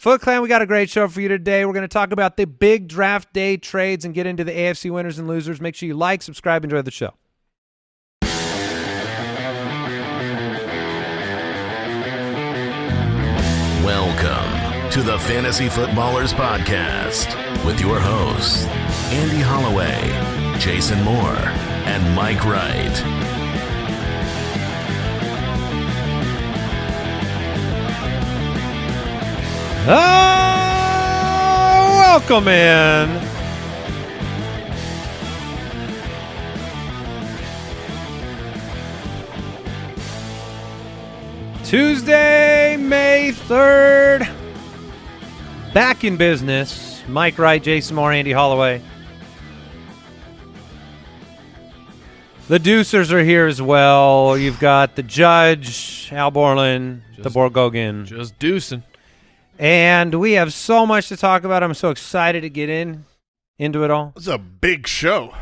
Foot Clan, we got a great show for you today. We're going to talk about the big draft day trades and get into the AFC winners and losers. Make sure you like, subscribe, enjoy the show. Welcome to the Fantasy Footballers Podcast with your hosts, Andy Holloway, Jason Moore, and Mike Wright. Oh, welcome in. Tuesday, May 3rd. Back in business. Mike Wright, Jason Moore, Andy Holloway. The Deucers are here as well. You've got the Judge, Al Borland, the Just- Borgogan. Just deucing. And we have so much to talk about. I'm so excited to get in into it all. It's a big show.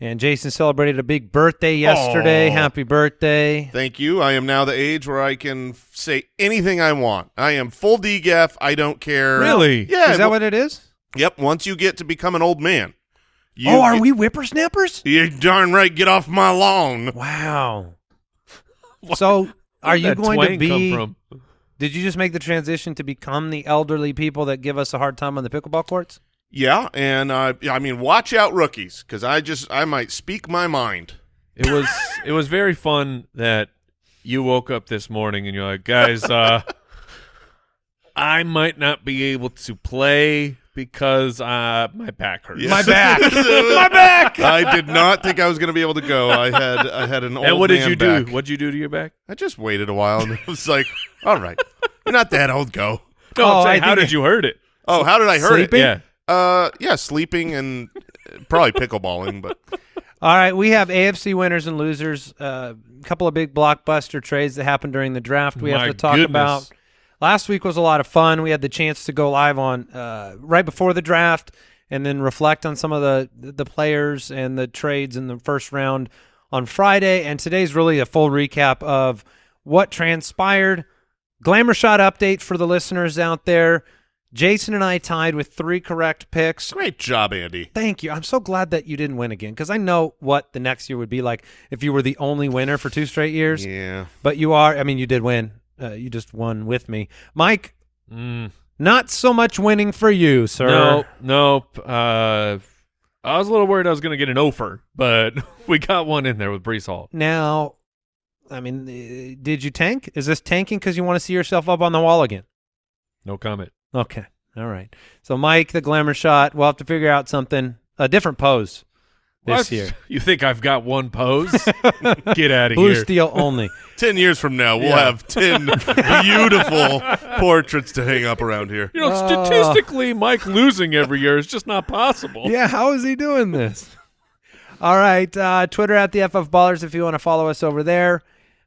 And Jason celebrated a big birthday yesterday. Aw. Happy birthday. Thank you. I am now the age where I can say anything I want. I am full DGF. I don't care. Really? Yeah. is that what it is? Yep. Once you get to become an old man. You oh, are get- we whippersnappers? You darn right. Get off my lawn. Wow. So are you going to be come from? Did you just make the transition to become the elderly people that give us a hard time on the pickleball courts? Yeah, and uh, I mean, watch out, rookies, because I just I might speak my mind. It was it was very fun that you woke up this morning and you're like, guys, uh, I might not be able to play because uh, my back hurts. Yes. My back. my back. I did not think I was going to be able to go. I had I had an old and what did man you do? back. What'd you do to your back? I just waited a while and I was like, all right, you're not that old. Go. No, Oh, I'm saying, how did you hurt it? Oh, how did I hurt Sleeping? Yeah. it? Uh, yeah, sleeping and probably pickleballing, but All right, we have AFC winners and losers. A uh, couple of big blockbuster trades that happened during the draft. We My have to talk goodness. about. Last week was a lot of fun. We had the chance to go live on uh, right before the draft and then reflect on some of the the players and the trades in the first round on Friday. And today's really a full recap of what transpired. Glamour shot update for the listeners out there. Jason and I tied with three correct picks. great job, Andy. Thank you. I'm so glad that you didn't win again because I know what the next year would be like if you were the only winner for two straight years. Yeah, But you are. I mean, you did win. Uh, you just won with me, Mike. Mm, Not so much winning for you, sir. nope, nope. Uh, I was a little worried I was going to get an offer, but we got one in there with Breece Hall. Now, I mean, uh, did you tank? Is this tanking because you want to see yourself up on the wall again? No comment. Okay. All right. So, Mike, the glamour shot. We'll have to figure out something, a different pose this What? year. You think I've got one pose? Get out of Blue here. steel only. ten years from now, we'll Yeah. have ten beautiful portraits to hang up around here. You know, Oh. statistically, Mike losing every year is just not possible. Yeah, how is he doing this? All right, uh, Twitter at the FF Ballers if you want to follow us over there.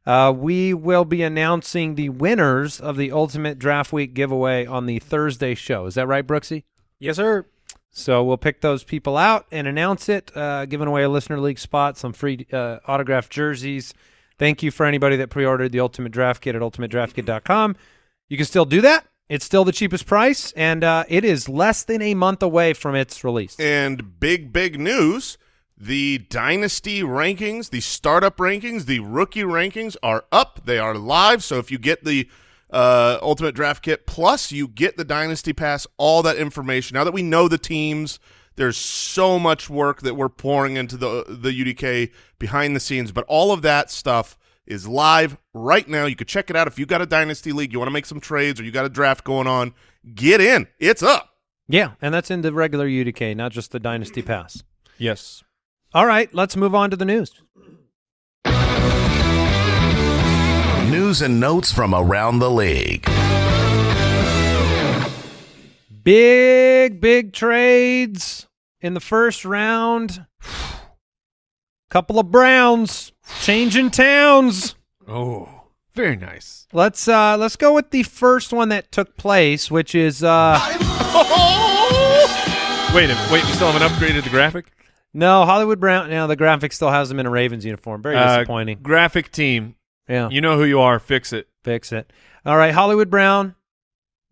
Uh, we will be announcing the winners of the Ultimate Draft Week giveaway on the Thursday show. Is that right, Brooksy? Yes, sir. So we'll pick those people out and announce it, uh, giving away a listener league spot, some free uh, autographed jerseys. Thank you for anybody that pre-ordered the Ultimate Draft Kit at ultimatedraftkit.com. You can still do that. It's still the cheapest price, and uh, it is less than a month away from its release. And big, big news: the dynasty rankings, the startup rankings, the rookie rankings are up. They are live. So if you get the uh, Ultimate Draft Kit Plus, you get the Dynasty Pass. All that information. Now that we know the teams, there's so much work that we're pouring into the the UDK behind the scenes. But all of that stuff is live right now. You could check it out if you got a dynasty league, you want to make some trades, or you got a draft going on. Get in. It's up. Yeah, and that's in the regular UDK, not just the Dynasty Pass. Yes. All right, let's move on to the news. News and notes from around the league. Big, big trades in the first round. Couple of Browns changing towns. Oh, very nice. Let's uh let's go with the first one that took place, which is uh Wait, a- minute. wait. We still haven't upgraded the graphic. no Hollywood Brown. Now the graphic still has them in a Ravens uniform. Very Uh, disappointing. graphic team. Yeah, You know who you are. Fix it. fix it. All right, Hollywood Brown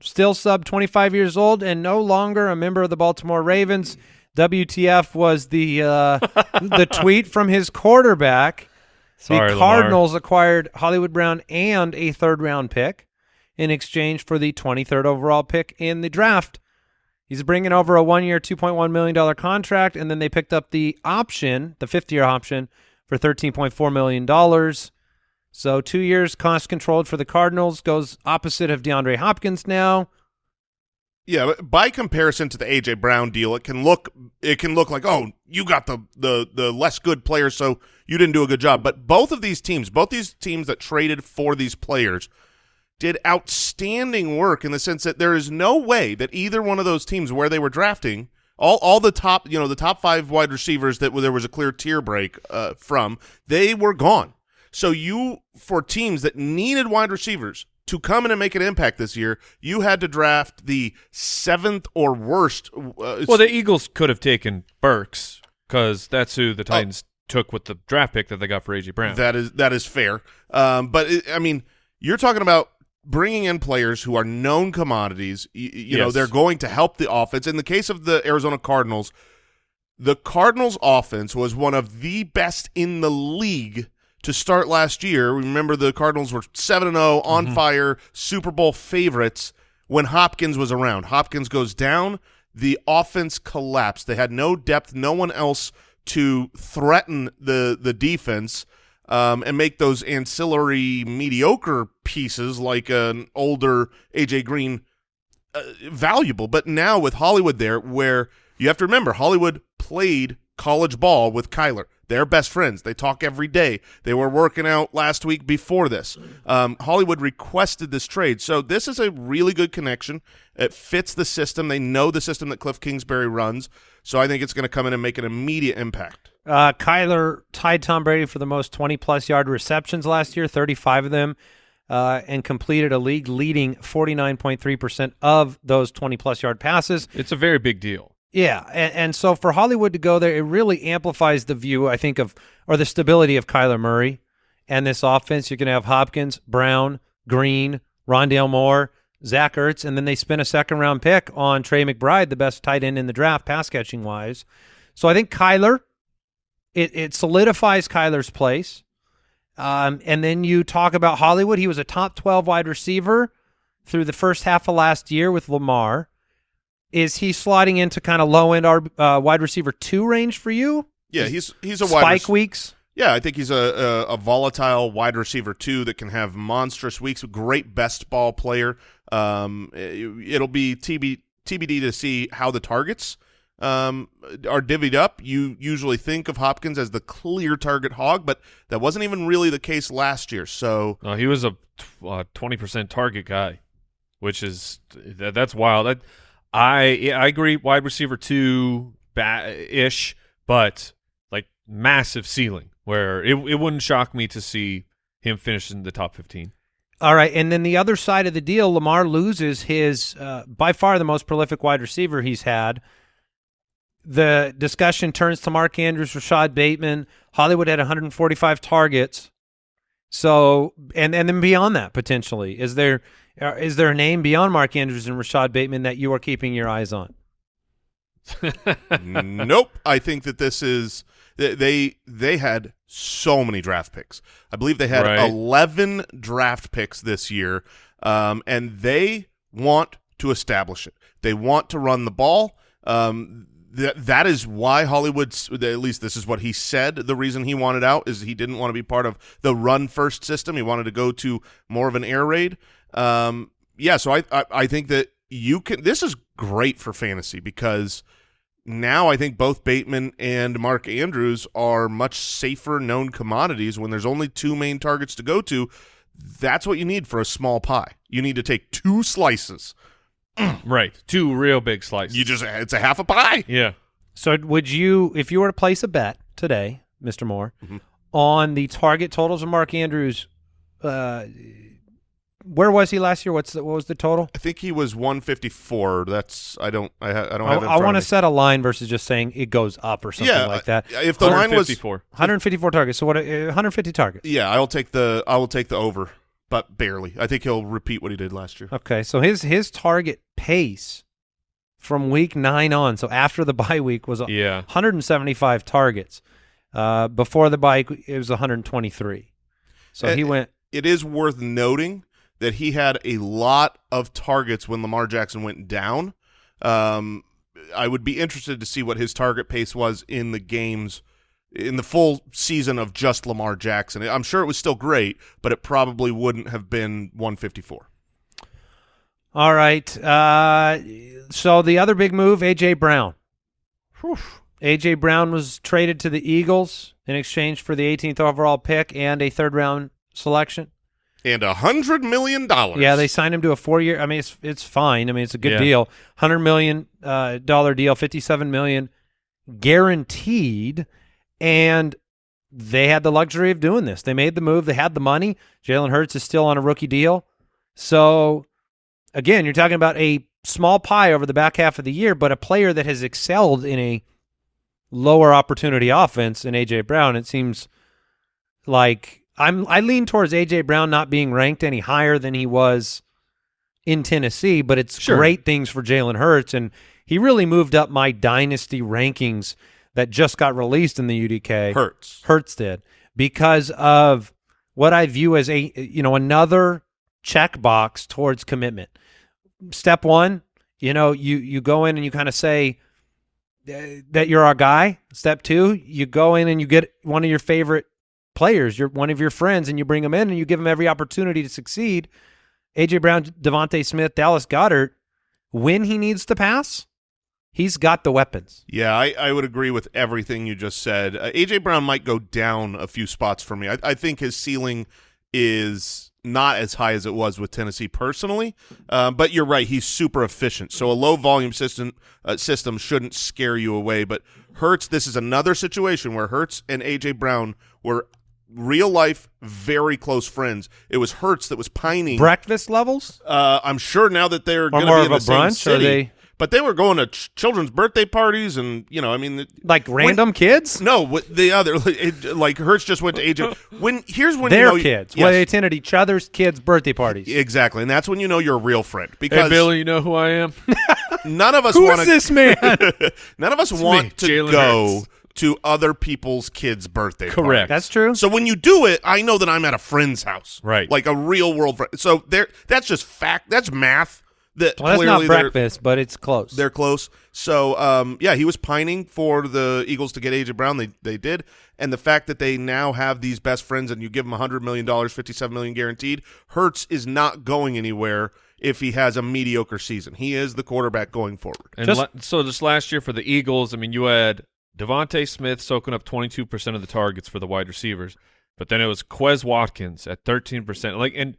still sub 25 years old and no longer a member of the Baltimore Ravens. WTF was the uh, the tweet from his quarterback. Sorry, the Lamar. Cardinals acquired Hollywood Brown and a third round pick in exchange for the 23rd overall pick in the draft. He's bringing over a one year, $2.1 million contract, and then they picked up the option, the fifth year option, for $13.4 million. So two years cost controlled for the Cardinals goes opposite of DeAndre Hopkins now. Yeah, by comparison to the AJ Brown deal, it can look it can look like oh you got the the the less good players, so you didn't do a good job. But both of these teams, both these teams that traded for these players, did outstanding work in the sense that there is no way that either one of those teams where they were drafting all all the top you know the top five wide receivers that there was a clear tier break uh, from they were gone. So you for teams that needed wide receivers to come in and make an impact this year, you had to draft the seventh or worst. Uh, Well, the Eagles could have taken Burks because that's who the Titans took with the draft pick that they got for AJ Brown. That is that is fair. Um, but it, I mean, you're talking about bringing in players who are known commodities. You, you know, they're going to help the offense. In the case of the Arizona Cardinals, the Cardinals' offense was one of the best in the league to start last year. Remember, the Cardinals were seven and zero on fire, Super Bowl favorites when Hopkins was around. Hopkins goes down, the offense collapsed. They had no depth, no one else to threaten the the defense um, and make those ancillary mediocre pieces like an older AJ Green uh, valuable. But now with Hollywood there, where you have to remember Hollywood played college ball with Kyler. They're best friends. They talk every day. They were working out last week before this. Um, Hollywood requested this trade. So this is a really good connection. It fits the system. They know the system that Cliff Kingsbury runs. So I think it's going to come in and make an immediate impact. Uh, Kyler tied Tom Brady for the most 20 plus yard receptions last year, 35 of them, uh, and completed a league leading 49.3% of those 20 plus yard passes. it's a very big deal. Yeah, and, and so for Hollywood to go there, it really amplifies the view, I think, of or the stability of Kyler Murray and this offense. You're going to have Hopkins, Brown, Green, Rondale Moore, Zach Ertz, and then they spent a second round pick on Trey McBride, the best tight end in the draft, pass catching wise. So I think Kyler, it, it solidifies Kyler's place. Um, and then you talk about Hollywood. He was a top 12 wide receiver through the first half of last year with Lamar. Is he sliding into kind of low end uh, wide receiver two range for you? Yeah, he's he's a wide Spike rec- weeks. Yeah, I think he's a, a, a volatile wide receiver too that can have monstrous weeks. Great best ball player. Um, it, will be TB, TBD to see how the targets um, are divvied up. You usually think of Hopkins as the clear target hog, but that wasn't even really the case last year. So Uh, he was a twenty percent target guy, which is that, that's wild. That, I I agree. Wide receiver two ish, but like massive ceiling where it it wouldn't shock me to see him finish in the top fifteen. All right, and then the other side of the deal, Lamar loses his uh, by far the most prolific wide receiver he's had. The discussion turns to Mark Andrews, Rashod Bateman. Hollywood had 145 targets. So, and and then beyond that, potentially, is there is there a name beyond Mark Andrews and Rashod Bateman that you are keeping your eyes on? nope. I think that this is they- they had so many draft picks. I believe they had Right. eleven draft picks this year, um, and they want to establish it. They want to run the ball. Um, that that is why Hollywood's at least this is what he said. The reason he wanted out is he didn't want to be part of the run first system. He wanted to go to more of an air raid. Um, yeah, so I, I I think that you can. This is great for fantasy because now I think both Bateman and Mark Andrews are much safer known commodities when there's only two main targets to go to. That's what you need for a small pie. You need to take two slices. right, two real big slices. You just it's a half a pie. yeah. So, would you, if you were to place a bet today, Mister Moore, Mhm. on the target totals of Mark Andrews, uh, where was he last year? What's the, what was the total? I think he was 154. That's I don't I, ha- I don't I, have. It I want to set a line versus just saying it goes up or something yeah, like that. uh, If the line was 154. 154 targets. So what? Uh, 150 targets. yeah, I will take the I will take the over. but barely. I think he'll repeat what he did last year. Okay, so his his target pace from week nine on, so after the bye week, was Yeah. 175 targets. Uh, before the bye, it was 123. So Uh, he went. It is worth noting that he had a lot of targets when Lamar Jackson went down. Um, I would be interested to see what his target pace was in the games in the full season of just Lamar Jackson. I'm sure it was still great, but it probably wouldn't have been 154. All right. Uh, so the other big move, AJ Brown. AJ Brown was traded to the Eagles in exchange for the 18th overall pick and a third round selection. And a hundred million dollars. Yeah, they signed him to a four year. I mean, it's it's fine. I mean, it's a good Yeah. deal. Hundred million uh, dollar deal, fifty seven million guaranteed, and they had the luxury of doing this. They made the move. They had the money. Jalen Hurts is still on a rookie deal, so again, you're talking about a small pie over the back half of the year, but a player that has excelled in a lower opportunity offense in AJ Brown. It seems like I'm I lean towards AJ Brown not being ranked any higher than he was in Tennessee, but it's Sure. great things for Jalen Hurts, and he really moved up my dynasty rankings that just got released in the UDK. Hurts. Hurts did because of what I view as a you know another checkbox towards commitment. Step one, you know, you you go in and you kind of say that you're our guy. Step two, you go in and you get one of your favorite players, you're one of your friends, and you bring them in and you give them every opportunity to succeed. AJ Brown, DeVonta Smith, Dallas Goedert, when he needs to pass, he's got the weapons. Yeah, I, I would agree with everything you just said. Uh, AJ Brown might go down a few spots for me. I, I think his ceiling is not as high as it was with Tennessee personally, uh, but you're right. He's super efficient, so a low volume system uh, system shouldn't scare you away. But Hurts, this is another situation where Hurts and AJ Brown were real life very close friends. It was Hurts that was pining. Breakfast levels? Uh, I'm sure now that they're going to more be of in a the same brunch, or city, they- but they were going to ch- children's birthday parties, and you know, I mean, it- Like random kids? no, the other it, like Hurts just went to AJ. When here's when Their you know, kids. Yes, Well, they attended each other's kids' birthday parties. exactly, and that's when you know you're a real friend Hey, because Billy, you know who I am? none of us Who want is this man? none of us want to Jalen go Hurts. To other people's kids' birthday. Correct. parties. That's true. So when you do it, I know that I'm at a friend's house, Right. Like a real world friend. So there, that's just fact. That's math. That Well, that's not clearly breakfast, but it's close. They're close. So, um, yeah, he was pining for the Eagles to get AJ Brown. They they did, and the fact that they now have these best friends, and you give him hundred million dollars, fifty seven million guaranteed. Hurts is not going anywhere if he has a mediocre season. He is the quarterback going forward. And Just- la- so just last year for the Eagles, I mean, you had DeVonta Smith soaking up 22% of the targets for the wide receivers, but then it was Quez Watkins at 13%. Like, and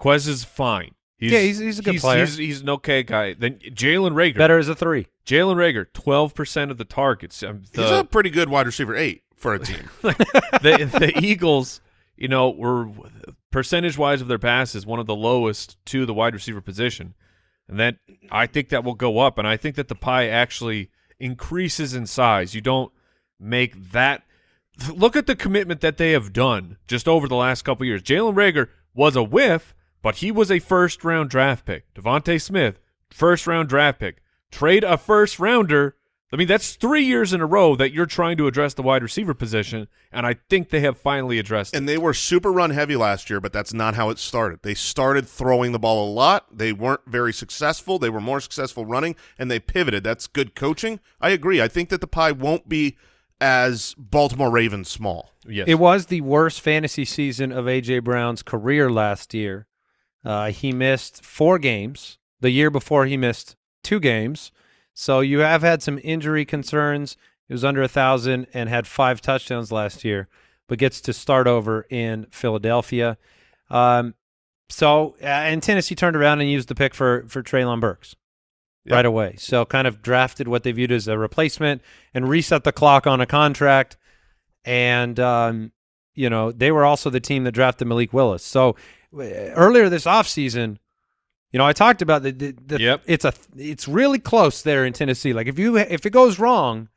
Quez is fine. He's, Yeah, he's- he's a good player. He's, he's an okay guy. Then Jalen Reagor. Better as a three. Jalen Reagor, 12% of the targets. Um, He's a pretty good wide receiver eight for a team. the, the Eagles, you know, were percentage wise of their passes one of the lowest to the wide receiver position, and that I think that will go up, and I think that the pie actually increases in size. You don't make that. Look at the commitment that they have done just over the last couple years. Jalen Reagor was a whiff, but he was a first round draft pick. DeVonta Smith, first round draft pick. Trade a first rounder. I mean, that's three years in a row that you're trying to address the wide receiver position, and I think they have finally addressed it. And they were super run heavy last year, but that's not how it started. They started throwing the ball a lot. They weren't very successful. They were more successful running, and they pivoted. That's good coaching. I agree. I think that the pie won't be as Baltimore Ravens small. Yes. It was the worst fantasy season of AJ Brown's career last year. Uh, he missed four games. The year before, he missed two games. So you have had some injury concerns. He was under a thousand and had five touchdowns last year, but gets to start over in Philadelphia. Um, so uh, and Tennessee turned around and used the pick for for Treylon Burks Yep. right away. So kind of drafted what they viewed as a replacement and reset the clock on a contract. And um, you know they were also the team that drafted Malik Willis. So uh, earlier this offseason, you know I talked about the, the, the Yep. it's a it's really close there in Tennessee. Like if you if it goes wrong,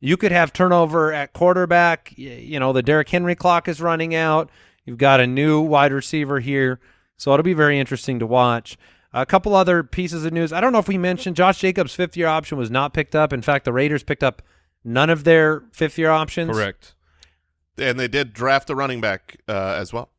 you could have turnover at quarterback. You know the Derrick Henry clock is running out. You've got a new wide receiver here. So it'll be very interesting to watch. A couple other pieces of news. I don't know if we mentioned Josh Jacobs' fifth year option was not picked up. In fact, the Raiders picked up none of their fifth year options. Correct. And they did draft a running back uh, as well.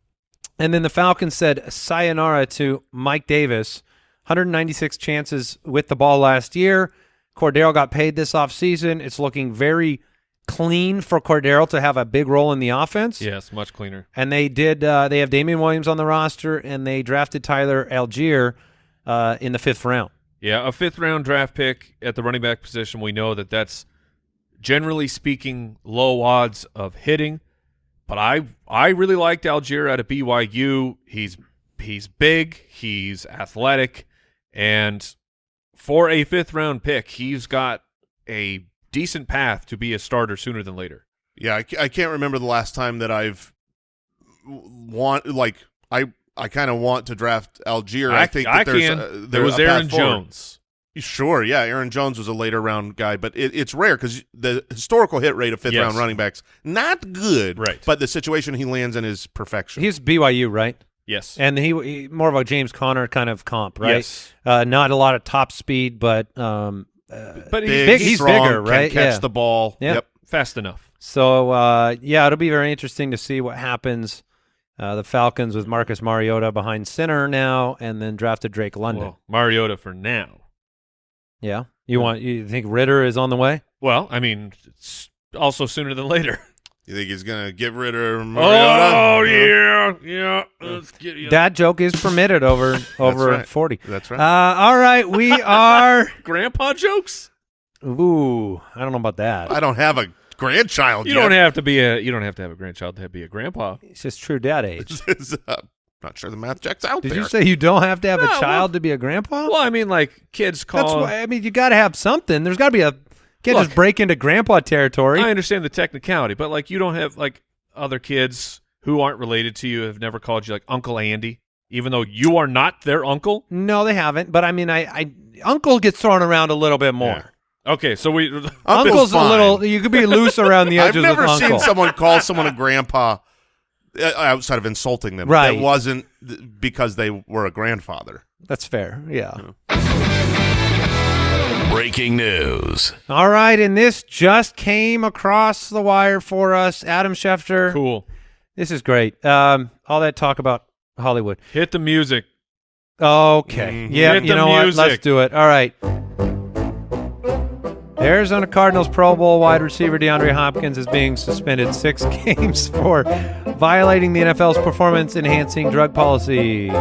And then the Falcons said sayonara to Mike Davis. 196 chances with the ball last year. Cordarrelle got paid this offseason. It's looking very clean for Cordarrelle to have a big role in the offense. Yes, much cleaner. And they did. Uh, they have Damien Williams on the roster, and they drafted Tyler Allgeier uh, in the fifth round. Yeah, a fifth round draft pick at the running back position. We know that that's generally speaking low odds of hitting. But I I really liked Allgeier out of BYU. He's he's big, he's athletic, and for a fifth round pick, he's got a decent path to be a starter sooner than later. Yeah, I, I can't remember the last time that I've want like I I kind of want to draft Allgeier. I, think that I there's can. a, there there's was Aaron. Jones. Sure, yeah, Aaron Jones was a later round guy, but it, it's rare because the historical hit rate of fifth Yes. round running backs not good, Right. But the situation he lands in is perfection. He's BYU, right? Yes. And he, he more of a James Conner kind of comp, right? Yes. Uh, not a lot of top speed, but um, But he's big, big- he's strong, bigger, right? Can catch Yeah. the ball. Yeah. Yep. fast enough. So uh, yeah, it'll be very interesting to see what happens. Uh, the Falcons with Marcus Mariota behind center now, and then drafted Drake London. Well, Mariota for now. Yeah, you want you think Ridder is on the way? Well, I mean, it's also sooner than later. You think he's gonna get rid of Mariota? Oh yeah, yeah. Let's get you. That joke is permitted over over right. forty. That's right. Uh, all right, we are. grandpa jokes. Ooh, I don't know about that. I don't have a grandchild. You yet. don't have to be a. You don't have to have a grandchild to be a grandpa. It's just true dad age. This is, uh, not sure the math checks out Did there. you say you don't have to have No, a well- child to be a grandpa? Well, I mean, like kids That's call. why. I mean, you got to have something. There's got to be a. Can't Look. just break into grandpa territory. I understand the technicality, but like you don't have like other kids who aren't related to you have never called you like Uncle Andy, even though you are not their uncle. no, they haven't. But I mean, I, I uncle gets thrown around a little bit more. Okay, so we. Uncle's Uncle's a little. You could be loose around the edges. I've edges never with seen uncle. someone call someone a grandpa outside of insulting them. Right. It wasn't because they were a grandfather. That's fair. Yeah. Breaking news. All right, and this just came across the wire for us, Adam Schefter. Cool. This is great. Um, all that talk about Hollywood. Hit the music. Okay. Mhm. Yeah, Hit you the know what? Let's do it. All right. The Arizona Cardinals Pro Bowl wide receiver DeAndre Hopkins is being suspended six games for violating the NFL's performance enhancing drug policy.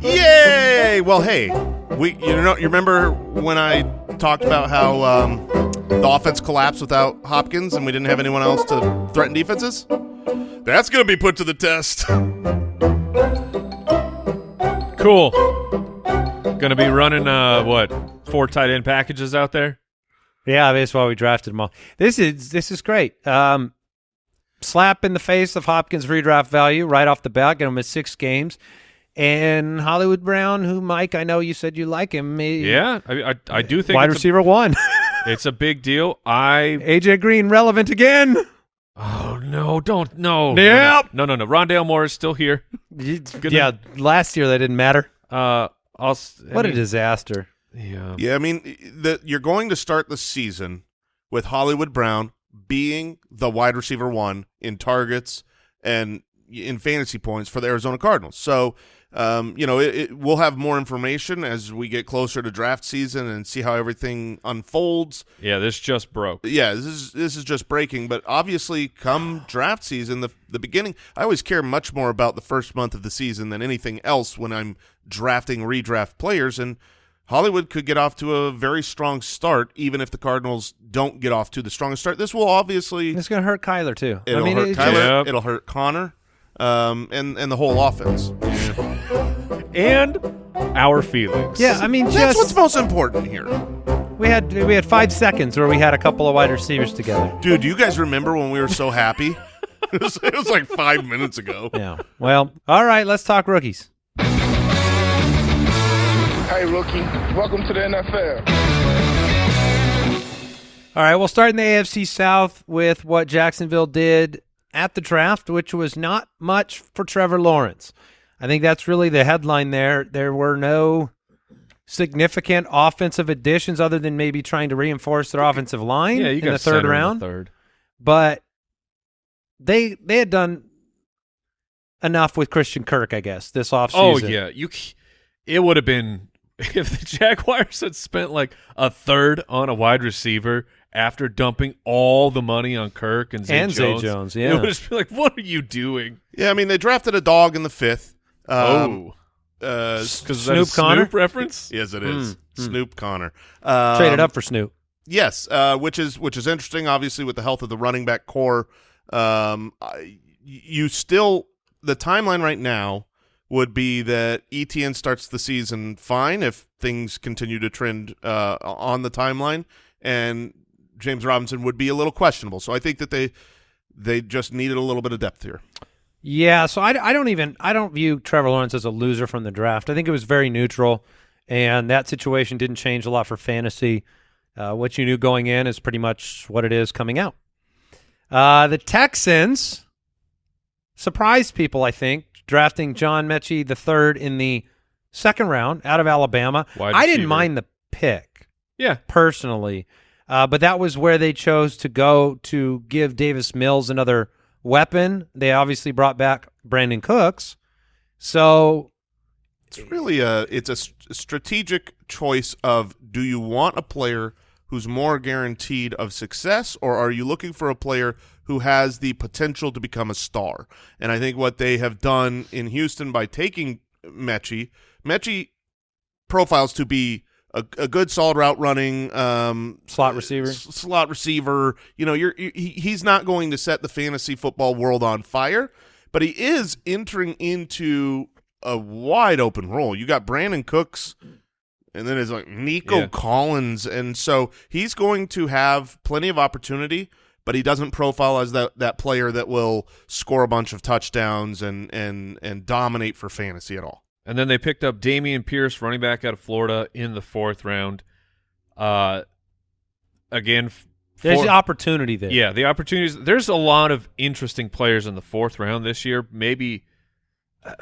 Yay! Well, hey, we you know you remember when I talked about how um, the offense collapsed without Hopkins and we didn't have anyone else to threaten defenses? That's going to be put to the test. Cool. Gonna be running uh what four tight end packages out there. Yeah, that's why we drafted them all. This is this is great. Um, slap in the face of Hopkins' redraft value right off the bat. Get him at six games. And Hollywood Brown, who Mike, I know you said you like him. he- Yeah, I I, I do think wide it's a, receiver one. it's a big deal. I AJ Green relevant again. oh no, don't no. Yep. No, no, no. Rondale Moore is still here. yeah, last year that didn't matter. Uh, I'll. I What a disaster. Yeah. Yeah, I mean, the, you're going to start the season with Hollywood Brown being the wide receiver one in targets and in fantasy points for the Arizona Cardinals. So, um, you know, it, it, we'll have more information as we get closer to draft season and see how everything unfolds. Yeah, this just broke. Yeah, this is this is just breaking, but obviously, come draft season, the the beginning, I always care much more about the first month of the season than anything else when I'm drafting redraft players. And Hollywood could get off to a very strong start, even if the Cardinals don't get off to the strongest start. This will obviously It's going to hurt Kyler too. it'll I mean, hurt it's Kyler, Yep. it'll hurt Conner, um, and and the whole offense. And our feelings. yeah, I mean, That's just what's most important here, we had we had five seconds where we had a couple of wide receivers together. dude. Do you guys remember when we were so happy? it, was, it was like five minutes ago. Yeah. Well, all right. Let's talk rookies. Hey, rookie. Welcome to the NFL. All right, we'll start in the AFC South with what Jacksonville did at the draft, which was not much for Trevor Lawrence. I think that's really the headline there. There were no significant offensive additions other than maybe trying to reinforce their offensive line Yeah, you in got the third center in round. the third. But they they had done enough with Christian Kirk, I guess, this oh, offseason. Oh yeah, you. It would have been if the Jaguars had spent like a third on a wide receiver after dumping all the money on Kirk and Zay And Zay Jones. Jones, It would just be like, what are you doing? Yeah, I mean they drafted a dog in the fifth. Um, oh, uh, because Snoop Conner? Snoop reference. yes, it is Mm, mm. Snoop Conner. Um, Traded up for Snoop. Yes, uh, which is which is interesting. Obviously, with the health of the running back core, um, I, you still the timeline right now would be that ETN starts the season fine if things continue to trend uh, on the timeline, and James Robinson would be a little questionable. So I think that they they just needed a little bit of depth here. Yeah, so I, I don't even I don't view Trevor Lawrence as a loser from the draft. I think it was very neutral, and that situation didn't change a lot for fantasy. Uh, what you knew going in is pretty much what it is coming out. Uh, the Texans surprised people, I think, drafting John Metchie the third in the second round out of Alabama. Wide I didn't mind the pick Yeah, personally, uh, but that was where they chose to go to give Davis Mills another weapon. They obviously brought back Brandin Cooks, so It's really a it's a s- strategic choice of do you want a player who's more guaranteed of success or are you looking for a player who has the potential to become a star? And I think what they have done in Houston by taking Metchie, Metchie profiles to be a, a good solid route running um, Slot receiver. slot receiver. You know, you're you, he, he's not going to set the fantasy football world on fire, but he is entering into a wide open role. You got Brandin Cooks, and then it's like Nico Yeah. Collins, and so he's going to have plenty of opportunity. But he doesn't profile as that, that player that will score a bunch of touchdowns and, and, and dominate for fantasy at all. and then they picked up Dameon Pierce, running back out of Florida, in the fourth round. Uh, again, f- there's four- the opportunity there. Yeah, the opportunities. There's a lot of interesting players in the fourth round this year. Maybe uh,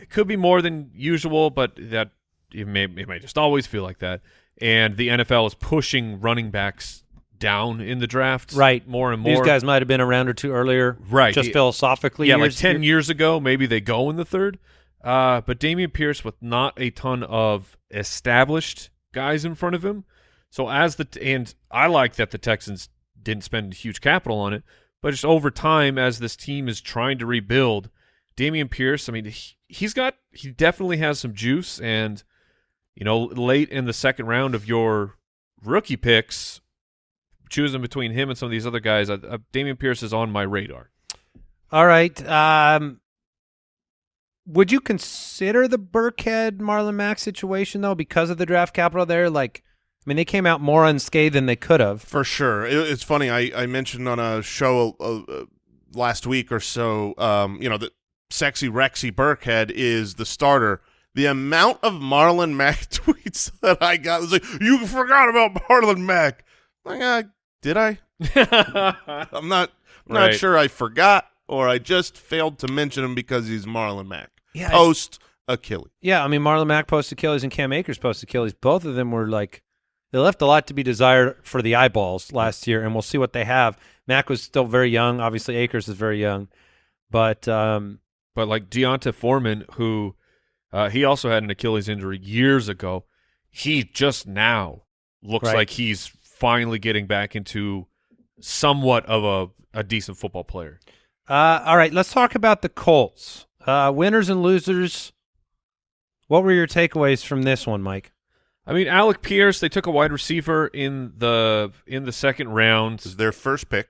it could be more than usual, but that it may it may just always feel like that. And the NFL is pushing running backs down in the draft, Right. More and more. These guys might have been a round or two earlier, Right. Just Yeah. philosophically, yeah, like ten years ago, maybe they go in the third. Uh, but Dameon Pierce with not a ton of established guys in front of him. So as the and I like that the Texans didn't spend huge capital on it, but just over time as this team is trying to rebuild, Dameon Pierce, I mean, he, he's got he definitely has some juice and you know, late in the second round of your rookie picks, choosing between him and some of these other guys, uh, uh, Dameon Pierce is on my radar. All right. Um, would you consider the Burkhead Marlon Mack situation though, because of the draft capital there? Like, I mean, they came out more unscathed than they could have. For sure. It, it's funny. I, I mentioned on a show uh, uh, last week or so, um, you know, that sexy Rexy Burkhead is the starter. The amount of Marlon Mack tweets that I got was like, you forgot about Marlon Mack. Like, uh, did I? I'm not I'm not sure I forgot or I just failed to mention him because he's Marlon Mack. Yeah, Post Achilles. Yeah, I mean, Marlon Mack post Achilles and Cam Akers post Achilles. Both of them were like they left a lot to be desired for the eyeballs last year, and we'll see what they have. Mack was still very young. Obviously, Akers is very young, but um, but like D'Onta Foreman, who uh, he also had an Achilles injury years ago, he just now looks Right. like he's finally getting back into somewhat of a, a decent football player. Uh, all right, let's talk about the Colts. Uh, winners and losers. What were your takeaways from this one, Mike? I mean, Alec Pierce, they took a wide receiver in the in the second round. This is their first pick.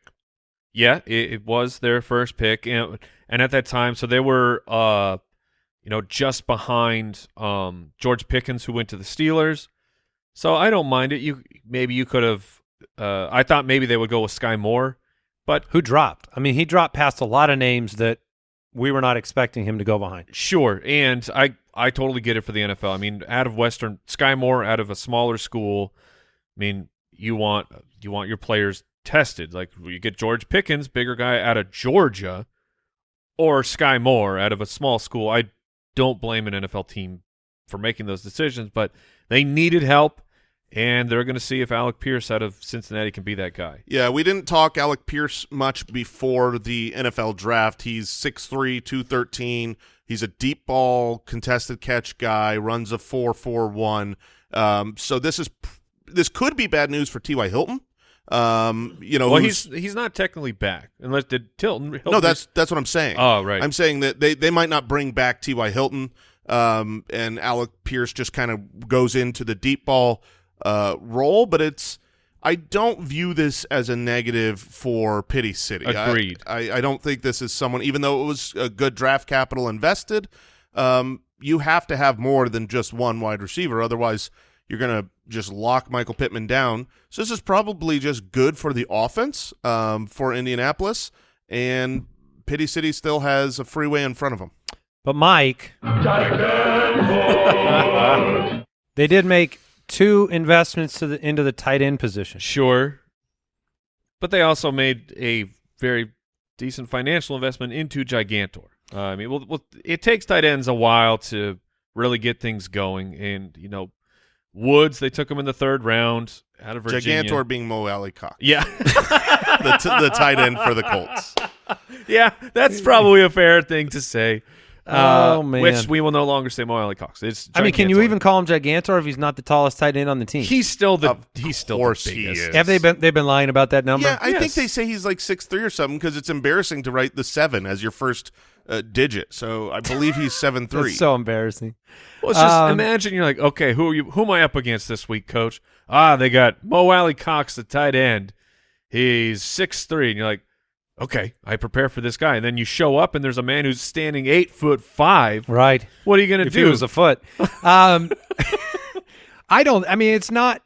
Yeah, it, it was their first pick, and and at that time, so they were, uh, you know, just behind um, George Pickens, who went to the Steelers. So I don't mind it. You maybe you could have. Uh, I thought maybe they would go with Skyy Moore, but Who dropped? I mean, he dropped past a lot of names that we were not expecting him to go behind. sure. And I I totally get it for the NFL. I mean, out of Western Skyy Moore, out of a smaller school. I mean, you want you want your players tested. Like you get George Pickens, bigger guy out of Georgia, or Skyy Moore out of a small school. I don't blame an NFL team for making those decisions, but they needed help, and they're going to see if Alec Pierce out of Cincinnati can be that guy. Yeah, we didn't talk Alec Pierce much before the NFL draft. He's 6'3", 213. He's a deep ball contested catch guy, runs a 4.41. Um, so this is this could be bad news for T.Y. Hilton. Um, you know, Well, he's he's not technically back unless did Tilton. Hilton no, that's that's what I'm saying. Oh, right. I'm saying that they, they might not bring back T.Y. Hilton, um, and Alec Pierce just kind of goes into the deep ball uh, role, but it's I don't view this as a negative for Pity City. I- Agreed. I, I, don't think this is someone, even though it was a good draft capital invested, um, you have to have more than just one wide receiver. Otherwise, you're going to just lock Michael Pittman down. So this is probably just good for the offense um, for Indianapolis, and Pity City still has a freeway in front of them. But Mike, they did make two investments to the into the tight end position. Sure. But they also made a very decent financial investment into Gigantor. Uh, I mean, well, well, it takes tight ends a while to really get things going. And, you know, Woods, they took him in the third round out of Virginia. Gigantor being Mo Alie-Cox, Yeah. the, t- the tight end for the Colts. yeah, that's probably a fair thing to say. Uh, Oh, man. Which we will no longer say Mo Alie-Cox. It's I mean, can you even call him Gigantor if he's not the tallest tight end on the team? He's still the Of he's still course the he is. Have they been they've been lying about that number? Yeah, I think they say he's like six three or something because it's embarrassing to write the seven as your first uh, digit. So I believe he's seven three. That's so embarrassing. Well, it's just Um, imagine you're like, okay, who are you? Who am I up against this week, Coach? Ah, they got Mo Alie-Cox, the tight end. He's six three, and you're like, okay, I prepare for this guy, and then you show up, and there's a man who's standing eight foot five. Right. What are you gonna do? he was a foot. Um, I don't. I mean, it's not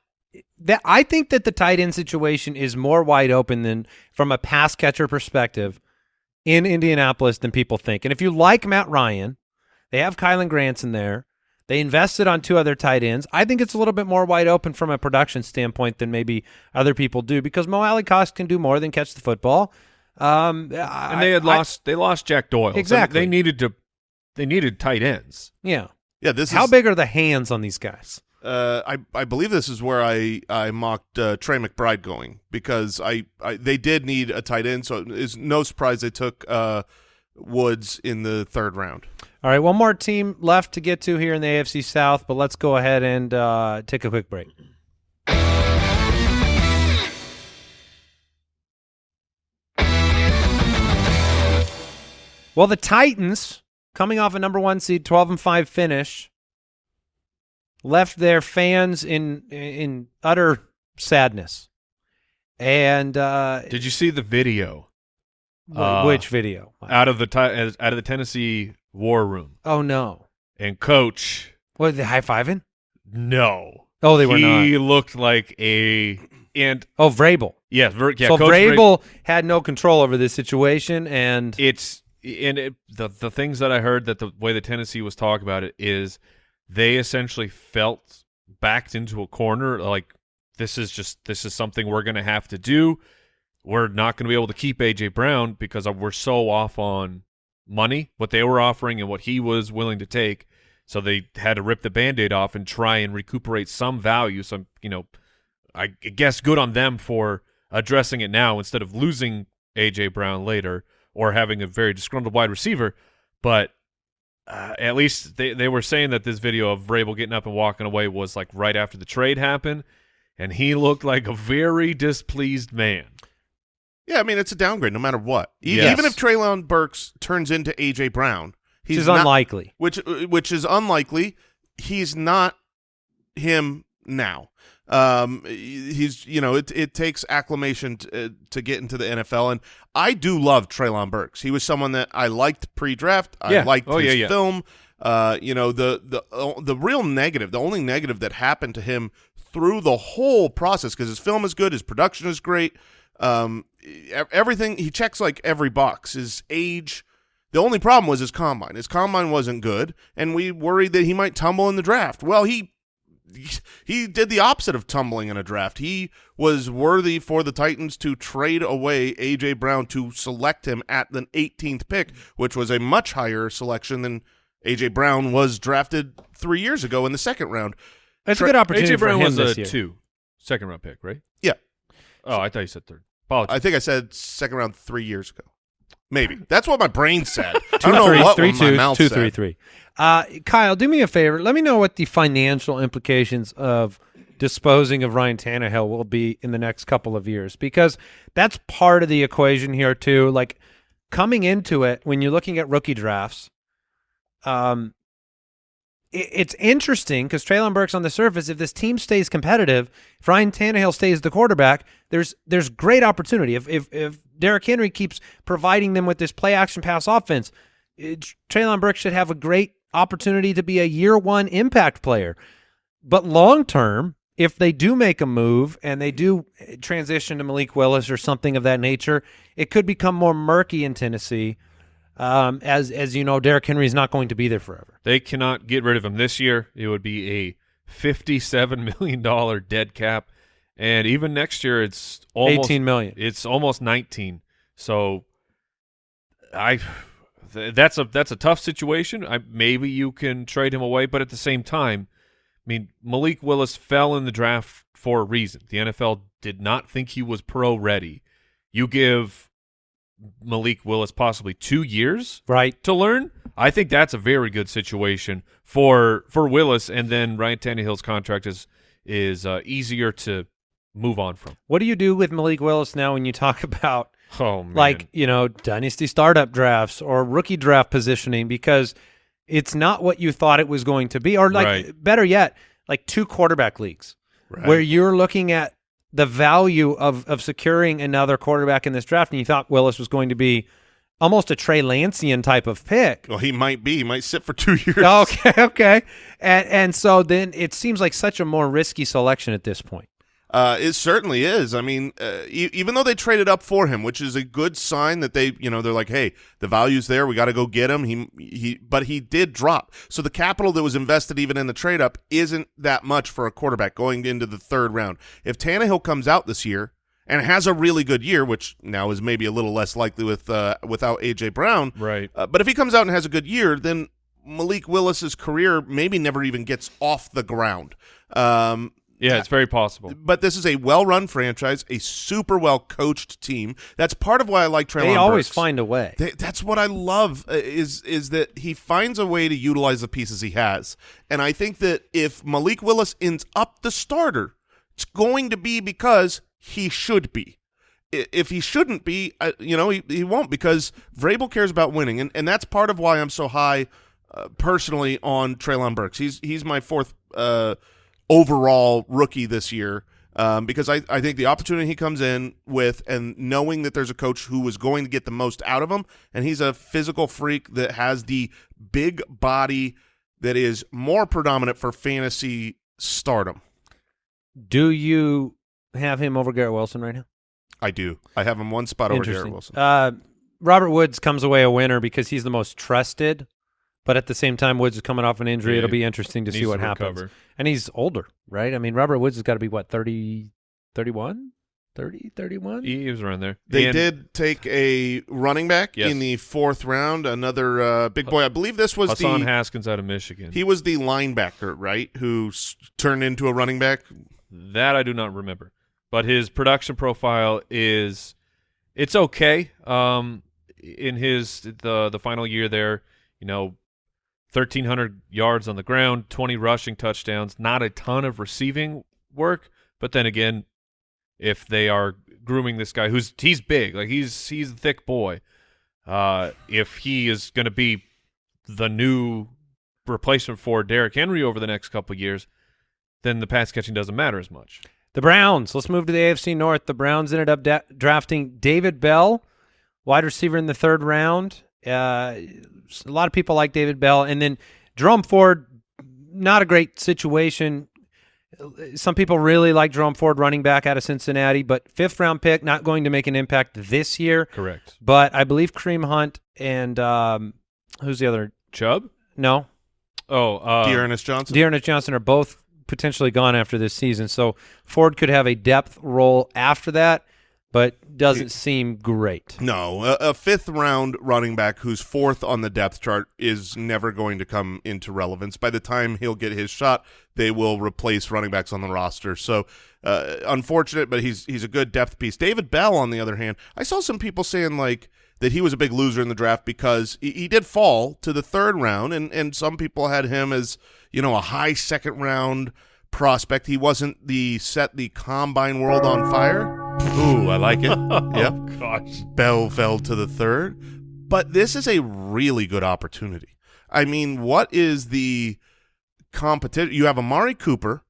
that. I think that the tight end situation is more wide open than from a pass catcher perspective in Indianapolis than people think. And if you like Matt Ryan, they have Kylen Granson in there. They invested on two other tight ends. I think it's a little bit more wide open from a production standpoint than maybe other people do because Mo Alie-Cox can do more than catch the football. Um, and they had lost. they lost Jack Doyle. So Exactly. they needed to. They needed tight ends. yeah. yeah, this How is big are the hands on these guys? Uh, I I believe this is where I I mocked uh, Trey McBride going because I, I they did need a tight end, so it's no surprise they took uh, Woods in the third round. All right, one more team left to get to here in the AFC South, but let's go ahead and uh, take a quick break. Well, the Titans, coming off a number one seed, twelve and five finish, left their fans in in utter sadness. And uh, Did you see the video uh, which video? out of the out of the Tennessee war room? Oh no! And coach, What they high fiving? no. Oh, they were he not. He looked like a and Oh, Vrabel. yeah, Ver, yeah. so Vrabel- Vrabel had no control over this situation, and it's and it, the the things that I heard that the way the Tennessee was talking about it is they essentially felt backed into a corner like this is just this is something we're going to have to do. We're not going to be able to keep AJ Brown because we're so off on money, what they were offering and what he was willing to take. So they had to rip the band-aid off and try and recuperate some value. Some, you know, I guess good on them for addressing it now instead of losing AJ Brown later or having a very disgruntled wide receiver. But uh, at least they, they were saying that this video of Vrabel getting up and walking away was like right after the trade happened, and he looked like a very displeased man. Yeah, I mean it's a downgrade no matter what. E- Yes. Even if Treylon Burks turns into AJ Brown, which he's is not, unlikely. which which is unlikely. He's not him now. Um, he's you know it it takes acclimation to, uh, to get into the NFL, and I do love Treylon Burks. He was someone that I liked pre-draft. I Yeah. liked Oh, his yeah, yeah. film. Uh, you know the the uh, the real negative, the only negative that happened to him through the whole process because his film is good, his production is great. Um, everything he checks like every box. His age. The only problem was his combine. His combine wasn't good, and we worried that he might tumble in the draft. Well, he he did the opposite of tumbling in a draft. He was worthy for the Titans to trade away AJ Brown to select him at the 18th pick, which was a much higher selection than AJ Brown was drafted three years ago in the second round. That's Tra- a good opportunity AJ Brown him was this a year. two, second round pick, right? Yeah. Oh, I thought you said third. Apologies. I think I said second round three years ago. Maybe that's what my brain said. I don't know three, what three, my two, mouth two, said. three, three. Uh, Kyle, do me a favor. Let me know what the financial implications of disposing of Ryan Tannehill will be in the next couple of years, because that's part of the equation here too. Like coming into it, when you're looking at rookie drafts, um, it, it's interesting because Treylon Burks on the surface, if this team stays competitive, if Ryan Tannehill stays the quarterback, there's there's great opportunity. If if if Derrick Henry keeps providing them with this play action pass offense, it, Treylon Burks should have a great opportunity to be a year one impact player. But long term, if they do make a move and they do transition to Malik Willis or something of that nature, it could become more murky in Tennessee. Um, as as you know, Derrick Henry is not going to be there forever. They cannot get rid of him this year. It would be a fifty-seven million dollar dead cap, and even next year, it's almost Eighteen million. It's almost nineteen. So, I that's a that's a tough situation. I, maybe you can trade him away, but at the same time, I mean Malik Willis fell in the draft for a reason. The NFL did not think he was pro ready. You give Malik Willis possibly two years Right. to learn. I think that's a very good situation for for Willis, and then Ryan Tannehill's contract is is uh, easier to move on from. What do you do with Malik Willis now when you talk about Oh man, like you know dynasty startup drafts or rookie draft positioning because it's not what you thought it was going to be or like Right. better yet like two quarterback leagues where you're looking at the value of of securing another quarterback in this draft and you thought Willis was going to be almost a Trey Lancian type of pick Well, he might be. He might sit for two years. okay okay and and so then it seems like such a more risky selection at this point Uh, it certainly is. I mean, uh, e- even though they traded up for him, which is a good sign that they, you know, they're like, hey, the value's there. We got to go get him. He, he, but he did drop. So the capital that was invested even in the trade up isn't that much for a quarterback going into the third round. If Tannehill comes out this year and has a really good year, which now is maybe a little less likely with uh, without AJ Brown, right? uh, but if he comes out and has a good year, then Malik Willis's career maybe never even gets off the ground. Um, Yeah, it's very possible. but this is a well-run franchise, a super well-coached team. That's part of why I like Treylon. they always Burks. find a way They- that's what I love uh, is is that he finds a way to utilize the pieces he has, and I think that if Malik Willis ends up the starter, it's going to be because he should be. If he shouldn't be, uh, you know, he, he won't because Vrabel cares about winning, and, and that's part of why I'm so high uh, personally on Treylon Burks. He's he's my fourth uh, overall rookie this year um, because I, I think the opportunity he comes in with and knowing that there's a coach who is going to get the most out of him, and he's a physical freak that has the big body that is more predominant for fantasy stardom. do you have him over Garrett Wilson right now I do. I have him one spot over Garrett Wilson. Uh, Robert Woods comes away a winner because he's the most trusted, but at the same time, Woods is coming off an injury. Yeah, It'll be interesting to see what to happens. And he's older, right? I mean, Robert Woods has got to be, what, 30, 31? 30, 31? He was around there. They And did take a running back Yes. in the fourth round, another uh, big boy. I believe this was Hassan the Haskins out of Michigan. he was the linebacker, right? Who s- turned into a running back. That I do not remember. But his production profile is it's okay. Um in his the the final year there, you know, 1300 yards on the ground, 20 rushing touchdowns, not a ton of receiving work, but then again, if they are grooming this guy who's he's big, like he's he's a thick boy. Uh if he is going to be the new replacement for Derrick Henry over the next couple years, then the pass catching doesn't matter as much. The Browns. Let's move to the AFC North. The Browns ended up drafting David Bell, wide receiver in the third round. Uh, a lot of people like David Bell, and then Jerome Ford. Not a great situation. Some people really like Jerome Ford, running back out of Cincinnati, but fifth round pick, not going to make an impact this year. Correct. But I believe Kareem Hunt and um, who's the other? Chubb? No, Oh, uh, D'Ernest Johnson. D'Ernest Johnson are both potentially gone after this season. So Ford could have a depth role after that, but doesn't seem great. No, a, a fifth round running back who's fourth on the depth chart is never going to come into relevance. By the time he'll get his shot, they will replace running backs on the roster. So uh, unfortunate, but he's he's a good depth piece. David Bell, on the other hand, I saw some people saying like that he was a big loser in the draft because he, he did fall to the third round, and and some people had him as you know a high second round prospect. He wasn't the set the combine world on fire. Ooh, I like it. yep. Oh, gosh. Bell fell to the third. But this is a really good opportunity. I mean, what is the competition? You have Amari Cooper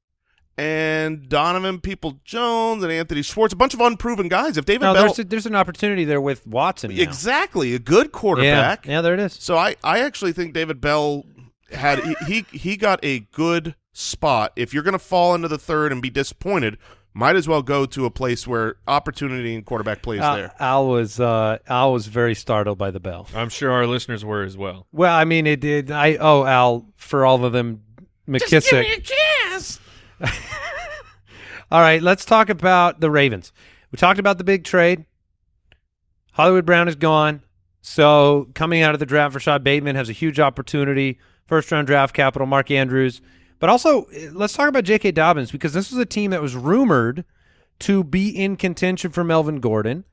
and Donovan Peoples-Jones and Anthony Schwartz, a bunch of unproven guys. If David No, Bell there's a, there's an opportunity there with Watson. now. exactly a good Yeah, quarterback. yeah, there it is. So I, I actually think David Bell had he, he he got a good spot. If you're going to fall into the third and be disappointed, might as well go to a place where opportunity and quarterback plays Al, there. Al was uh, Al was very startled by the bell. I'm sure our listeners were as well. Well, I mean, it did. I oh Al for all of them. McKissic. Just give me a kiss. all right, let's talk about the Ravens. We talked about the big trade. Hollywood Brown is gone, so coming out of the draft, Rashod Bateman has a huge opportunity. First round draft capital, Mark Andrews. But also, eh, let's talk about J.K. Dobbins because this was a team that was rumored to be in contention for Melvin Gordon.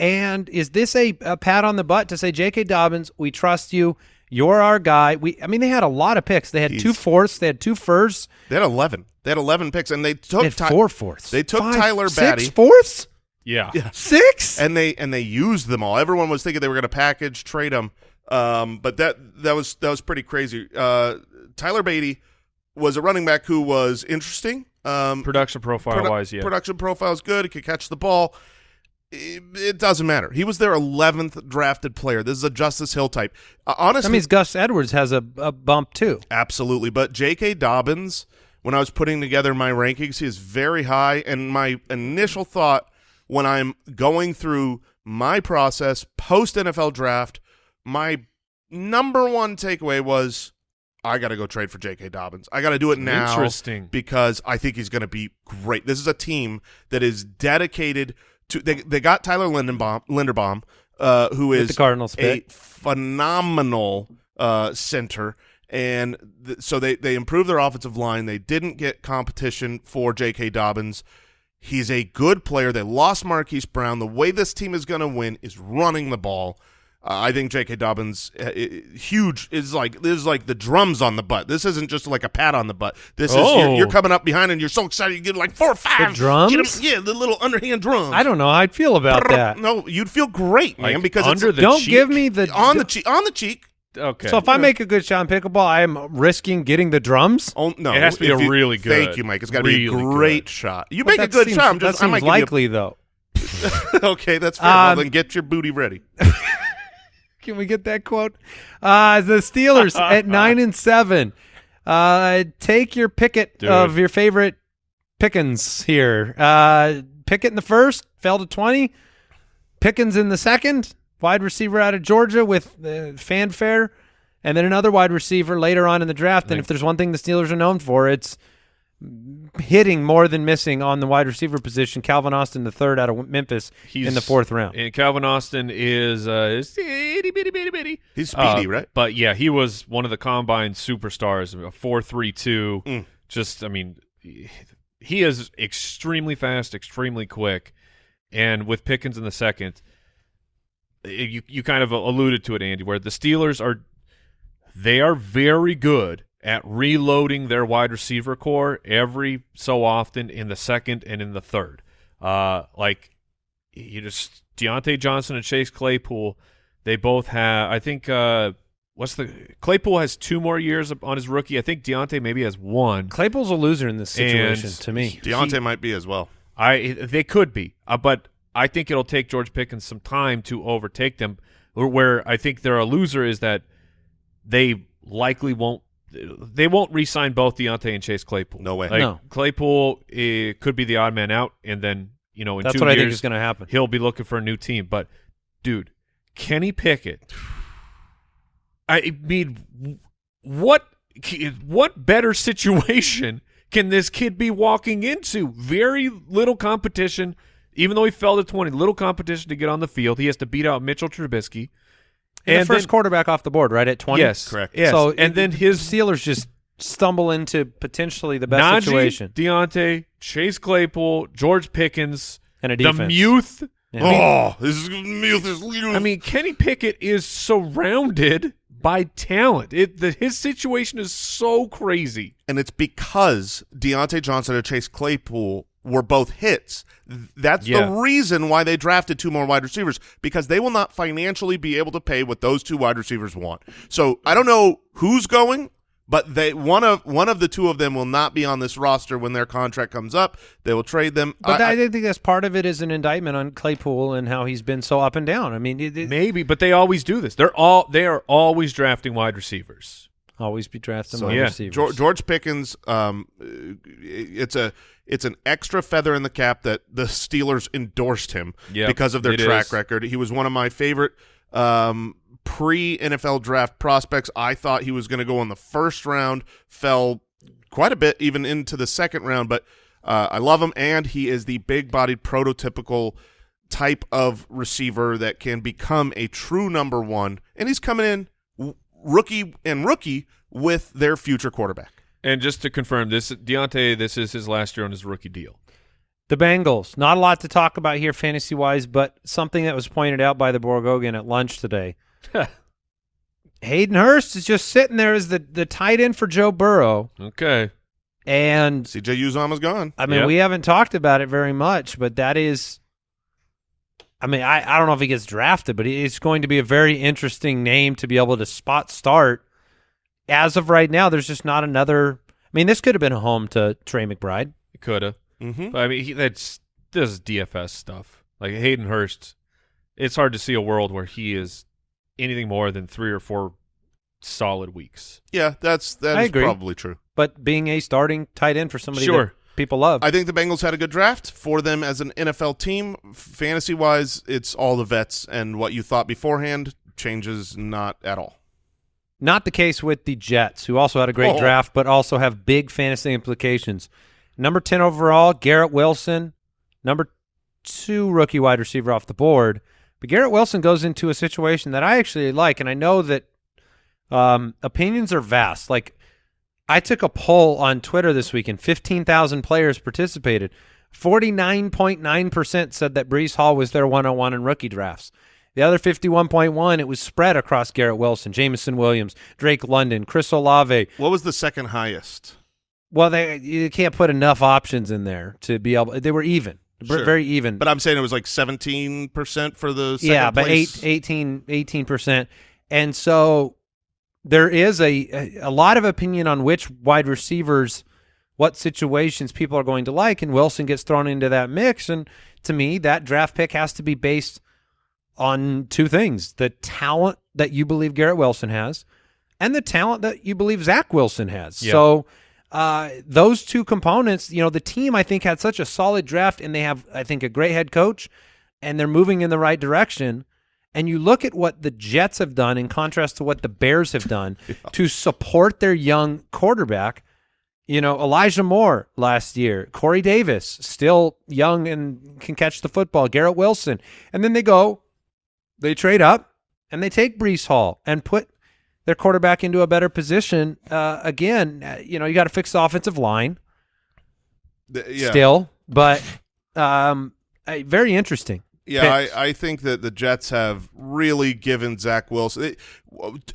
And is this a, a pat on the butt to say, J.K. Dobbins, we trust you. You're our guy. We, I mean, they had a lot of picks. They had two fourths. They had two firsts. They had eleven. They had eleven picks, and they took They had Ty- four fourths. they took Five, Tyler six Badie. fourths. Yeah. Six. and they and they used them all. Everyone was thinking they were going to package trade them, um, but that that was that was pretty crazy. Uh, Tyler Badie was a running back who was interesting. Um, Production profile produ- wise, yeah. production profile is good. He could catch the ball. It, it doesn't matter. He was their eleventh drafted player. This is a Justice Hill type. Uh, honestly, That means Gus Edwards has a, a bump too. Absolutely. But J.K. Dobbins, when I was putting together my rankings, he is very high. And my initial thought when I'm going through my process post NFL draft, my number one takeaway was I got to go trade for J.K. Dobbins. I got to do it now. Interesting. Because I think he's going to be great. This is a team that is dedicated to. They, they got Tyler Lindenbaum, Linderbaum, uh, who is the Cardinals a pick. phenomenal uh, center. And th- so they, they improved their offensive line. They didn't get competition for J.K. Dobbins. He's a good player. They lost Marquise Brown. The way this team is going to win is running the ball. Uh, I think J.K. Dobbins uh, huge is like this is like the drums on the butt. This isn't just like a pat on the butt. This is you're, Oh. you're coming up behind and you're so excited you get like four or five drums? Get 'em- yeah, the little underhand drums. I don't know how I'd feel about that. No, you'd feel great, man, Like because under it's the Don't cheek? give me the on the cheek. On the cheek. Okay. So if I make a good shot in pickleball, I am risking getting the drums. Oh no! It has to be if a you- really good- Thank you, Mike. It's got to be a great good. shot. You But make a good seems- shot. I'm just. that I might seems give likely though. okay, that's fair. well, Um, then get your booty ready. Can we get that quote? Uh, the Steelers at nine and seven. Uh, take your picket Dude. of your favorite Pickens here. Uh, Pickett in the first fell to twenty. Pickens in the second. Wide receiver out of Georgia with uh, fanfare, and then another wide receiver later on in the draft. And if there's one thing the Steelers are known for, it's hitting more than missing on the wide receiver position. Calvin Austin, the third out of Memphis he's, in the fourth round. And Calvin Austin is uh, is itty bitty bitty bitty. He's speedy, Uh, right? But yeah, he was one of the combine superstars. A four three two. Mm. Just, I mean, he is extremely fast, extremely quick, and with Pickens in the second, eh, you you kind of alluded to it, Andy, where the Steelers are they are very good at reloading their wide receiver core every so often in the second and in the third. Uh, like you just Diontae Johnson and Chase Claypool, they both have. I think uh, what's the Claypool has two more years on his rookie. I think Diontae maybe has one. Claypool's a loser in this situation And to me. Diontae might be as well. I they could be, uh, but I think it'll take George Pickens some time to overtake them. Where, where I think they're a loser is that they likely won't. They won't re-sign both Diontae and Chase Claypool. No way. Like, No. Claypool eh, could be the odd man out, and then you know in That's two what I think is going to happen. he'll be looking for a new team. But dude, Kenny Pickett, I mean, what what better situation can this kid be walking into? Very little competition, even though he fell to 20, little competition to get on the field. He has to beat out Mitchell Trubisky. And, the first then- quarterback off the board, right at twenty. Yes, Correct. Yes. So and then his Steelers just stumble into potentially the best Najee, situation Diontae, Chase Claypool, George Pickens, and a defense. the defense. Muth. Oh, this is this is I mean, Kenny Pickett is surrounded by talent. It the, his situation is so crazy. and it's because Diontae Johnson and Chase Claypool were both hits. That's Yeah. the reason why they drafted two more wide receivers because they will not financially be able to pay what those two wide receivers want. So I don't know who's going, but they one of one of the two of them will not be on this roster when their contract comes up. They will trade them. But I, I, I- think that's part of it is an indictment on Claypool and how he's been so up and down. I mean, it, it Maybe, but they always do this. They're all they are always drafting wide receivers. Always be drafting So, wide yeah, receivers. George, George Pickens, um, it's a it's an extra feather in the cap that the Steelers endorsed him Yep, because of their track is. record. He was one of my favorite um, pre NFL draft prospects. I thought he was going to go in the first round, fell quite a bit even into the second round, but uh, I love him, and he is the big bodied prototypical type of receiver that can become a true number one, and he's coming in w- rookie and rookie with their future quarterback. And just to confirm, this Diontae, this is his last year on his rookie deal. The Bengals. Not a lot to talk about here fantasy wise, but something that was pointed out by the Borgogan at lunch today. Hayden Hurst is just sitting there as the, the tight end for Joe Burrow. Okay, And CJ And Uzomah's gone. I mean, Yep. we haven't talked about it very much, but that is. I mean, I, I don't know if he gets drafted, but it's going to be a very interesting name to be able to spot start. As of right now, there's just not another. I mean, this could have been a home to Trey McBride. it could have. Mm-hmm. But I mean, he, that's this is DFS stuff. Like Hayden Hurst, it's hard to see a world where he is anything more than three or four solid weeks. Yeah, that's that I is agree. probably true. But being a starting tight end for somebody Sure. People love. I think the Bengals had a good draft for them as an NFL team. Fantasy wise, it's all the vets, and what you thought beforehand changes not at all. Not the case with the Jets, who also had a great Oh. draft, but also have big fantasy implications. Number 10 overall, Garrett Wilson. Number two rookie wide receiver off the board. But Garrett Wilson goes into a situation that I actually like, and I know that um, opinions are vast. Like, I took a poll on Twitter this week, and 15,000 players participated. 49.9% said that Breece Hall was their 101 in rookie drafts. The other 51.1, it was spread across Garrett Wilson, Jameson Williams, Drake London, Chris Olave. What was the second highest? Well, they you can't put enough options in there to be able. They were even, Sure. very even. But I'm saying it was like 17 percent for the second yeah, but place. eight, 18 percent, and so there is a, a lot of opinion on which wide receivers, what situations people are going to like, and Wilson gets thrown into that mix. And to me, that draft pick has to be based on two things: the talent that you believe Garrett Wilson has, and the talent that you believe Zach Wilson has. Yeah. So. Uh, those two components, you know, the team I think had such a solid draft, and they have, I think, a great head coach, and they're moving in the right direction. And you look at what the Jets have done in contrast to what the Bears have done to support their young quarterback. You know, Elijah Moore last year, Corey Davis, still young and can catch the football, Garrett Wilson. And then they go, they trade up and they take Breece Hall and put their quarterback into a better position. Uh, again, you know, you got to fix the offensive line The- yeah. still, but um, very interesting. Yeah. I, I think that the Jets have really given Zach Wilson. It,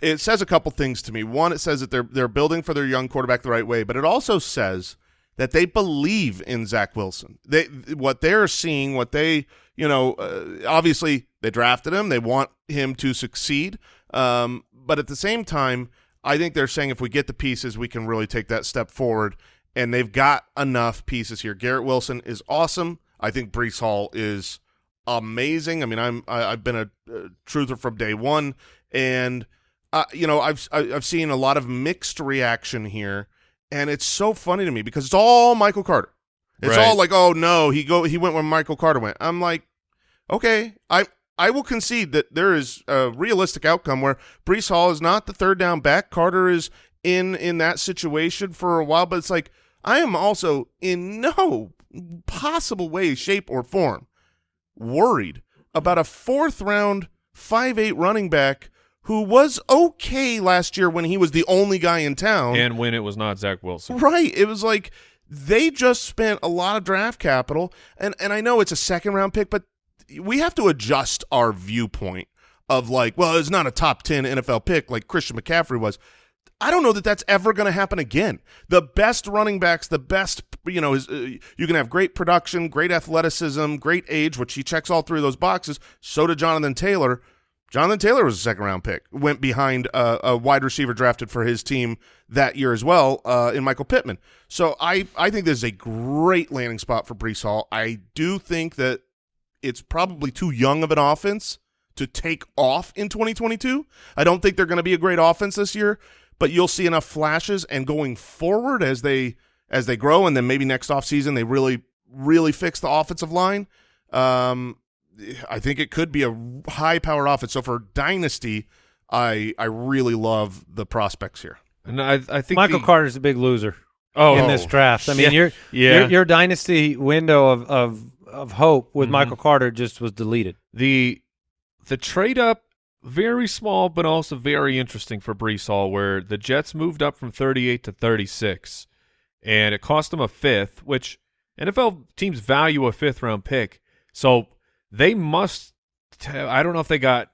it says a couple things to me. One, it says that they're they're building for their young quarterback the right way, but it also says that they believe in Zach Wilson. They what they're seeing, what they you know, uh, obviously they drafted him. They want him to succeed, um, but at the same time, I think they're saying if we get the pieces, we can really take that step forward. And they've got enough pieces here. Garrett Wilson is awesome. I think Breece Hall is amazing. I mean, I'm I, I've been a, uh truther from day one, and uh, you know I've I- I've seen a lot of mixed reaction here, and it's so funny to me because it's all Michael Carter. It's Right. all like, oh no, he go he went where Michael Carter went. I'm like, okay, I I will concede that there is a realistic outcome where Breece Hall is not the third down back. Carter is in in that situation for a while, but it's like I am also in no possible way, shape, or form worried about a fourth round five eight running back who was okay last year when he was the only guy in town. And when it was not Zach Wilson. Right. It was like they just spent a lot of draft capital, and and I know it's a second round pick, but we have to adjust our viewpoint of like, well, it's not a top ten NFL pick like Christian McCaffrey was. I don't know that that's ever going to happen again. The best running backs, the best, you know, is uh, you can have great production, great athleticism, great age, which he checks all three of those boxes. So did Jonathan Taylor. Jonathan Taylor was a second round pick, went behind uh, a wide receiver drafted for his team that year as well uh, in Michael Pittman. So I, I think this is a great landing spot for Breece Hall. I do think that it's probably too young of an offense to take off in 2022. I don't think they're going to be a great offense this year, but you'll see enough flashes and going forward as they as they grow and then maybe next offseason they really really fix the offensive line. Um, I think it could be a high power offense. So for dynasty, I I really love the prospects here. And I, I think Michael the, Carter's a big loser oh, in this draft. I mean, Yeah. your, Yeah. your your dynasty window of of of hope with Mhm. Michael Carter just was deleted. the the trade up very small but also very interesting for Breece Hall where the Jets moved up from 38 to 36 and it cost them a fifth which NFL teams value a fifth round pick so they must I don't know if they got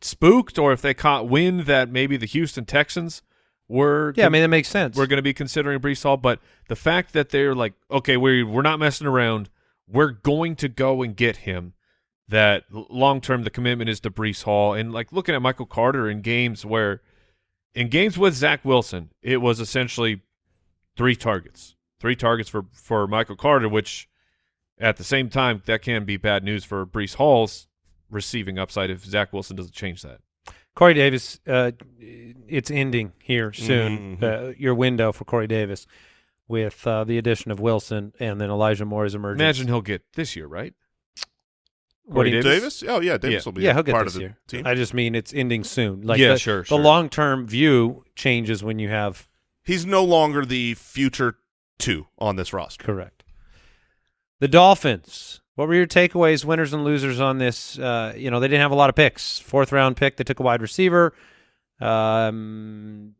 spooked or if they caught wind that maybe the Houston Texans were Yeah, I mean that makes sense. we're going to be considering Breece Hall, but the fact that they're like, okay, we we're not messing around, we're going to go and get him. That long term, the commitment is to Breece Hall, and like looking at Michael Carter in games where, in games with Zach Wilson, it was essentially three targets, three targets for for Michael Carter, which at the same time that can be bad news for Breece Hall's receiving upside if Zach Wilson doesn't change that. Corey Davis, uh, it's ending here soon. Mhm. Uh, your window for Corey Davis with uh, the addition of Wilson and then Elijah Moore's emergence. Imagine he'll get this year, right? What do Corey you- Davis? Oh yeah, Davis Yeah. will be yeah, he'll get part this of the year. team. I just mean it's ending soon. Like Yeah, the, sure, The long term view changes when you have He's no longer the future two on this roster. correct. The Dolphins. What were your takeaways, winners and losers on this? Uh, you know, they didn't have a lot of picks. Fourth round pick, they took a wide receiver. Um,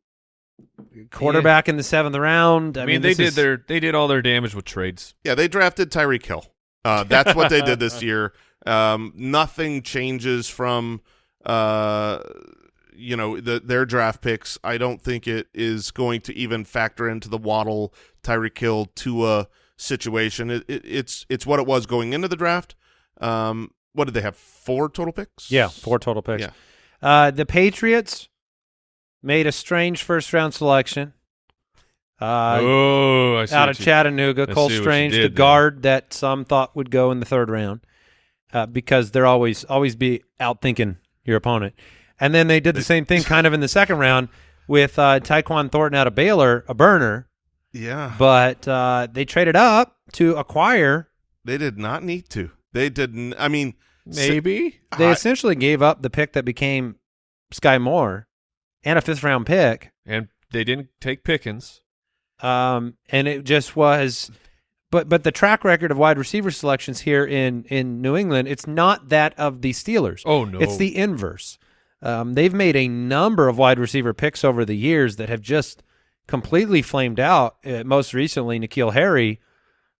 quarterback in the seventh round. I, I, mean, they did is- their they did all their damage with trades. Yeah, they drafted Tyreek Hill. Uh, that's what they did this year. Um, nothing changes from uh, you know the, their draft picks. I don't think it is going to even factor into the Waddle Tyreek Hill Tua situation. It, it, it's it's what it was going into the draft. Um, what did they have? Four total picks. Yeah, four total picks. Yeah. Uh, the Patriots made a strange first round selection. Uh, oh, I see out of you- Chattanooga, Cole see what you Strange, the did there. guard that some thought would go in the third round, uh, because they're always always be out thinking your opponent. And then they did the same thing kind of in the second round with uh, Tyquan Thornton out of Baylor, a burner, Yeah, but uh, they traded up to acquire. they did not need to. They didn't. I mean, maybe. They I- essentially gave up the pick that became Skyy Moore and a fifth round pick and they didn't take Pickens. um, and it just was. But but the track record of wide receiver selections here in in New England, it's not that of the Steelers. Oh no, It's the inverse. Um, they've made a number of wide receiver picks over the years that have just completely flamed out. Uh, most recently, N'Keal Harry,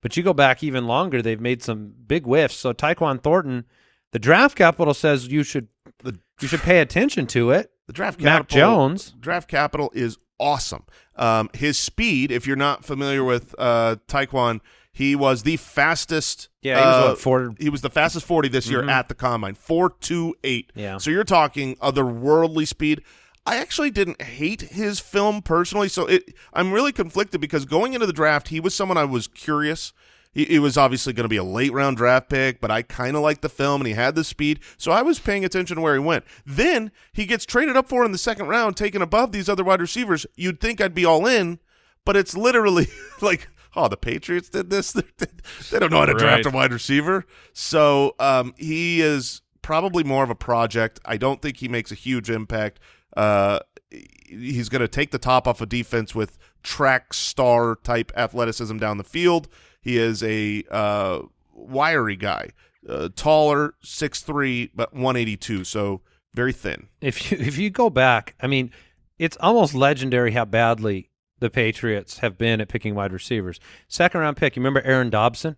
but you go back even longer, they've made some big whiffs. So Tyquan Thornton, the draft capital says you should the you should pay attention to it. The draft Mac Jones. Draft capital is awesome. Um, his speed, if you're not familiar with uh, Tyquan, he was the fastest. Yeah, he was uh, four- He was the fastest forty this year Mhm. at the combine. Four two eight. Yeah. So you're talking otherworldly speed. I actually didn't hate his film personally, so it. I'm really conflicted because going into the draft, he was someone I was curious. He, he was obviously going to be a late round draft pick, but I kind of liked the film and he had the speed, so I was paying attention to where he went. Then he gets traded up for in the second round, taken above these other wide receivers. You'd think I'd be all in, but it's literally like, oh, the Patriots did this. they don't know how to draft Right. a wide receiver, so um, he is probably more of a project. I don't think he makes a huge impact. Uh, he's going to take the top off of defense with track star type athleticism down the field. He is a uh, wiry guy, uh, taller, 6'3", but 182, so very thin. If you if you go back, I mean, it's almost legendary how badly the Patriots have been at picking wide receivers. Second round pick, you remember Aaron Dobson?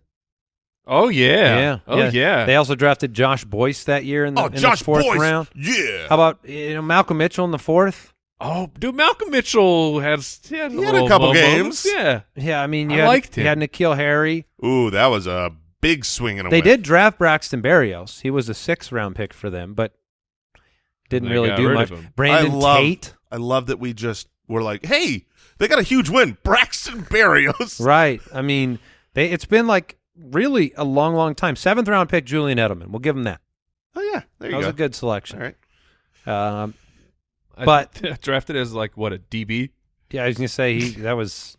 Oh yeah. Yeah, oh yeah. They also drafted Josh Boyce that year in the, oh, in Josh the fourth Boyce. round. Yeah. How about you know Malcolm Mitchell in the fourth? oh, dude, Malcolm Mitchell has he had, He had a little couple moments. games. Yeah. Yeah, I mean, I you had, liked you him. had N'Keal Harry. Ooh, that was a big swing and a They whiff. did draft Braxton Berrios. He was a sixth round pick for them, but didn't They really do much. Brandon I love, Tate, I love that we just were like, hey, they got a huge win. Braxton Berrios. right? I mean, they it's been like really a long, long time. Seventh round pick Julian Edelman. We'll give him that. Oh, yeah. There you That was a good selection. right. Um, I- But- drafted as like what a DB. yeah, I was gonna say he that was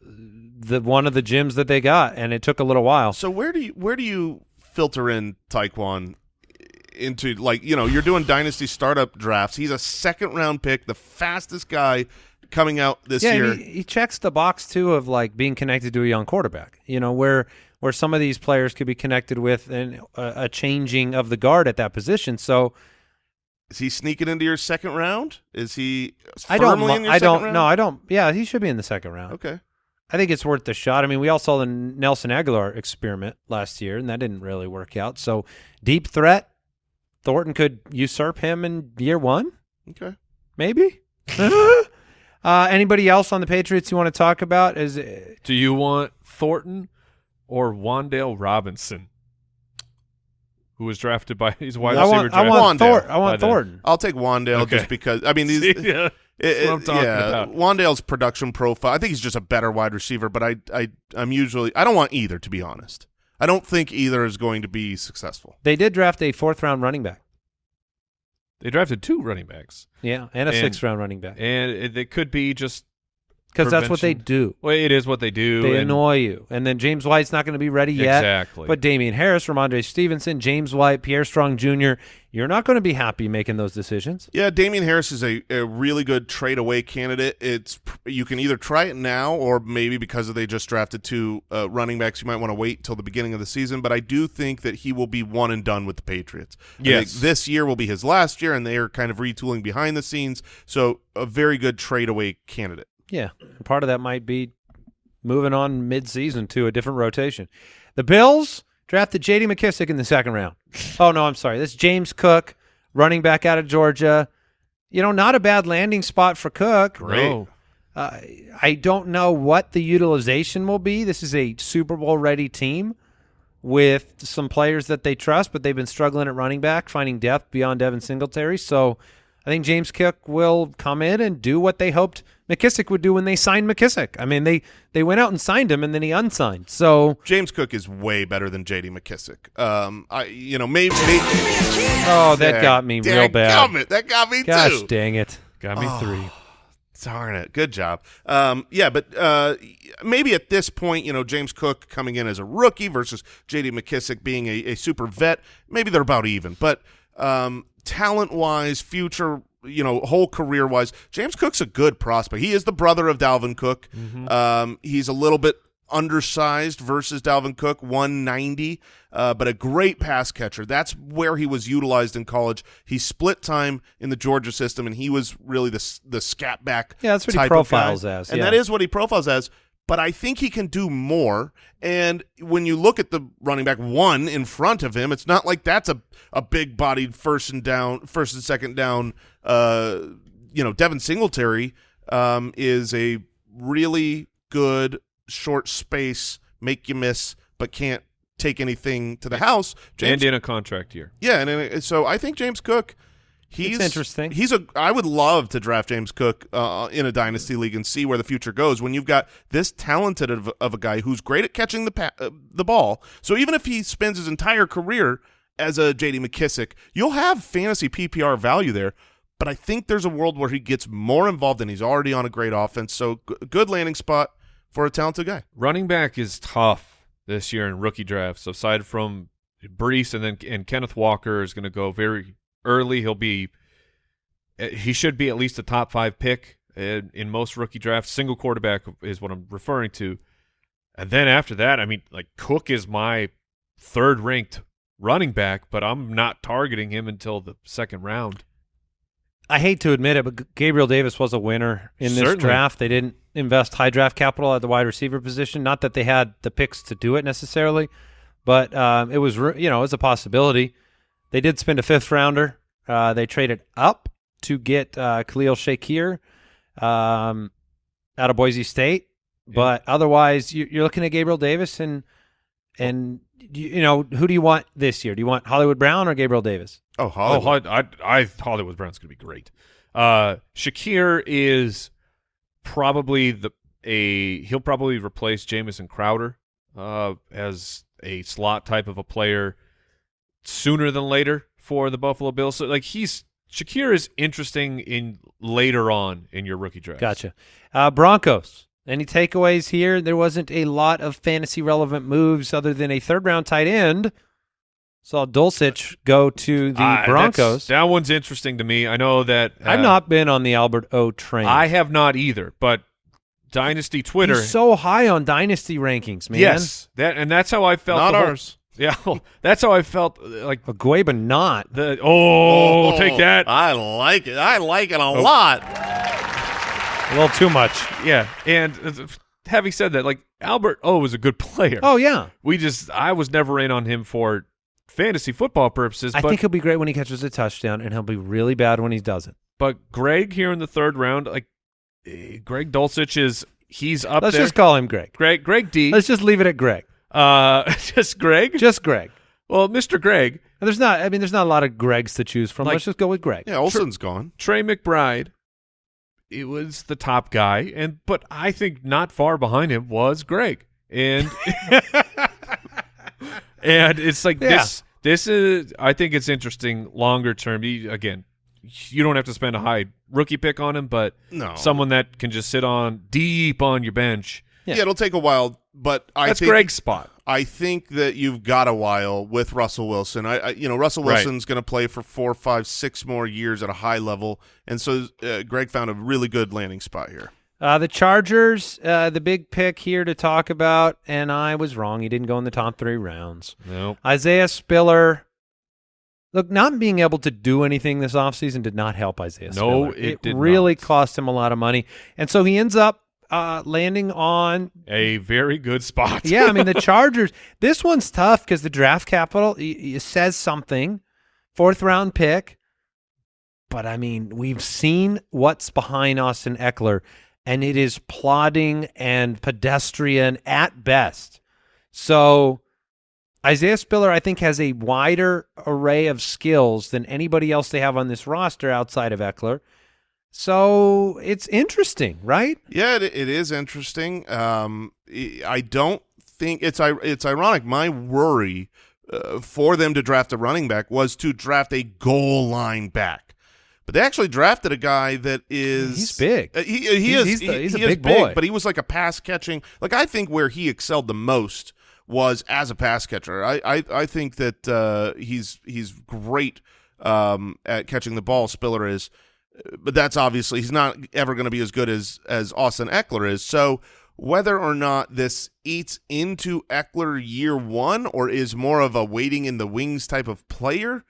the one of the gyms that they got, and it took a little while. So where do you where do you filter in Tyquan into like you know you're doing dynasty startup drafts? He's a second round pick, the fastest guy coming out this yeah, year. he, he checks the box too of like being connected to a young quarterback. You know where where some of these players could be connected with and a, a changing of the guard at that position. So Is he sneaking into your second round? Is he I don't. firmly in your I second don't. round? No, I don't. Yeah, he should be in the second round. Okay. I think it's worth the shot. I mean, we all saw the Nelson Agholor experiment last year, and that didn't really work out. So, deep threat, Thornton could usurp him in year one, Okay. maybe. uh, anybody else on the Patriots you want to talk about? Is Do you want Thornton or Wan'Dale Robinson, who was drafted by he's a wide I receiver want, I want, Thor- I want By the- Thornton. I'll take Wan'Dale Okay. just because I mean these yeah. It- it- yeah, about. Wan'Dale's production profile. I think he's just a better wide receiver, but I, I, I'm usually I don't want either to be honest. I don't think either is going to be successful. They did draft a fourth round running back. They drafted two running backs, Yeah, and a And- sixth round running back. and it, it could be just Because that's what they do. well, it is what they do. They and- annoy you. And then James White's not going to be ready yet. Exactly. But Damien Harris, Rhamondre Stevenson, James White, Pierre Strong Jr., you're not going to be happy making those decisions. Yeah, Damien Harris is a, a really good trade away candidate. It's you can either try it now or maybe because they just drafted two uh, running backs, you might want to wait till the beginning of the season. But I do think that he will be one and done with the Patriots. Yes. this year will be his last year, and they are kind of retooling behind the scenes. So a very good trade away candidate. Yeah. Part of that might be moving on mid-season to a different rotation. The Bills drafted J.D. McKissic in the second round. Oh, no, I'm sorry. This is James Cook, running back out of Georgia. You know, not a bad landing spot for Cook. Great. No. Uh, I don't know what the utilization will be. This is a Super Bowl ready team with some players that they trust, but they've been struggling at running back, finding depth beyond Devin Singletary. So I think James Cook will come in and do what they hoped McKissic would do when they signed McKissic. I mean, they they went out and signed him, and then he unsigned. So James Cook is way better than J.D. McKissic. Um, I you know maybe, maybe oh, that got me real bad. It, that got me Gosh too. dang it! Got me three. Darn it. Good job. Um, yeah, but uh, maybe at this point, you know, James Cook coming in as a rookie versus J.D. McKissic being a, a super vet, maybe they're about even. But um, talent-wise, future, you know, whole career-wise, James Cook's a good prospect. He is the brother of Dalvin Cook. Um, he's a little bit undersized versus Dalvin Cook, 190, uh, but a great pass catcher. That's where he was utilized in college. He split time in the Georgia system, and he was really the the scat back. Yeah, that's what he profiles as, and yeah. that is what he profiles as. But I think he can do more. And when you look at the running back one in front of him, it's not like that's a a big bodied first and down, first and second down. Uh, you know, Devin Singletary um, is a really good short space, make you miss, but can't take anything to the house. James, and in a contract year. yeah, and, and so I think James Cook. He's It's interesting. He's a. I would love to draft James Cook uh, in a dynasty league and see where the future goes. When you've got this talented of, of a guy who's great at catching the pa- uh, the ball, so even if he spends his entire career as a J.D. McKissic, you'll have fantasy PPR value there. But I think there's a world where he gets more involved, and he's already on a great offense. So good landing spot for a talented guy. Running back is tough this year in rookie drafts. Aside from Breece and then and Kenneth Walker is going to go very early. He'll be uh, he should be at least a top five pick in, in most rookie drafts. Single quarterback is what I'm referring to. And then after that, I mean, like Cook is my third ranked running back, but I'm not targeting him until the second round. I hate to admit it, but Gabriel Davis was a winner in this Certainly. draft. They didn't invest high draft capital at the wide receiver position. Not that they had the picks to do it necessarily, but um, it was you know it was a possibility. They did spend a fifth rounder. Uh, they traded up to get uh, Khalil Shakir um, out of Boise State, but otherwise you, you're looking at Gabriel Davis and and you, you know who do you want this year? Do you want Hollywood Brown or Gabriel Davis? Oh, Oh, I, I, I Hollywood Brown's going to be great. Uh, Shakir is probably the a he'll probably replace Jamison Crowder uh, as a slot type of a player sooner than later for the Buffalo Bills. So like he's Shakir is interesting in later on in your rookie draft. Gotcha. Uh, Broncos. Any takeaways here? There wasn't a lot of fantasy relevant moves other than a third round tight end. Saw Dulcich go to the that's- Broncos. That one's interesting to me. I know that uh, I've not been on the Albert O train. I have not either, but Dynasty Twitter. He's so high on dynasty rankings, man. Yes, that and that's how I felt. Not the whole- ours. Yeah, well, that's how I felt. uh, Like Agueba not. the oh, take that. I like it. I like it a lot. A little too much. Yeah, and uh, having said that, like Albert O was a good player. Oh yeah. we just I was never in on him for fantasy football purposes. I but think he'll be great when he catches a touchdown, and he'll be really bad when he doesn't. but Greg here in the third round, like eh, Greg Dulcich is he's up Let's there. just call him Greg. Greg Greg D. Let's just leave it at Greg. uh, just Greg. Just Greg. well, Mr. Greg And there's not. I mean, there's not a lot of Gregs to choose from. Like- Let's just go with Greg. Yeah, Olsen's gone. Trey McBride, it was the top guy, and but I think not far behind him was Greg, and and it's like Yeah. this. This is I think it's interesting longer term. You, again, you don't have to spend a high rookie pick on him, but No. someone that can just sit on deep on your bench. Yeah. it'll take a while, but I That's think Greg's spot. I think that you've got a while with Russell Wilson. I, I you know, Russell Right. Wilson's going to play for four, five, six more years at a high level, and so uh, Greg found a really good landing spot here. Uh, the Chargers, uh, the big pick here to talk about, and I was wrong. He didn't go in the top three rounds. No, Isaiah Spiller. Look, not being able to do anything this offseason did not help Isaiah No, Spiller. it did really not. cost him a lot of money. And so he ends up uh, landing on a very good spot. yeah, I mean the Chargers. This one's tough because the draft capital y- says something. Fourth round pick, but I mean we've seen what's behind Austin Ekeler, and it is plodding and pedestrian at best. So Isaiah Spiller, I think, has a wider array of skills than anybody else they have on this roster outside of Ekeler. So it's interesting, right? Yeah, it, is interesting. Um, I- I don't think it's it's ironic. My worry uh, for them to draft a running back was to draft a goal line back, but they actually drafted a guy that is He's big. Uh, he he He's- is he's the- he- he's a he is big boy. but he was like a pass catching. Like I think where he excelled the most was as a pass catcher. I I, I think that uh, he's he's great um, at catching the ball. Spiller is but that's obviously he's not ever going to be as good as as Austin Ekeler is. So whether or not this eats into Ekeler year one or is more of a waiting in the wings type of player, uh,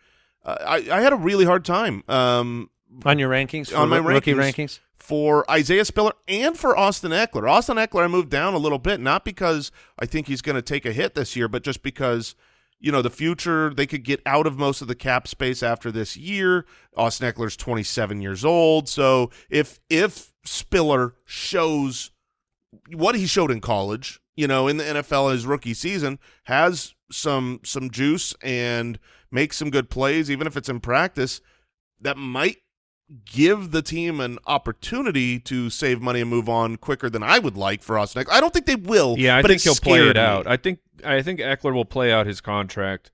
I, I had a really hard time um, On your rankings, on my roo- rookie rankings. rankings. for Isaiah Spiller and for Austin Ekeler. Austin Ekeler, I moved down a little bit, not because I think he's going to take a hit this year, but just because you know the future they could get out of most of the cap space after this year. Austin Ekeler's 27 years old, so if if Spiller shows what he showed in college, you know, in the NFL his rookie season, has some some juice and makes some good plays, even if it's in practice, that might give the team an opportunity to save money and move on quicker than I would like for Austin. Ekeler. I don't think they will. Yeah, I but think he'll play scared it out. me. I think I think Ekeler will play out his contract.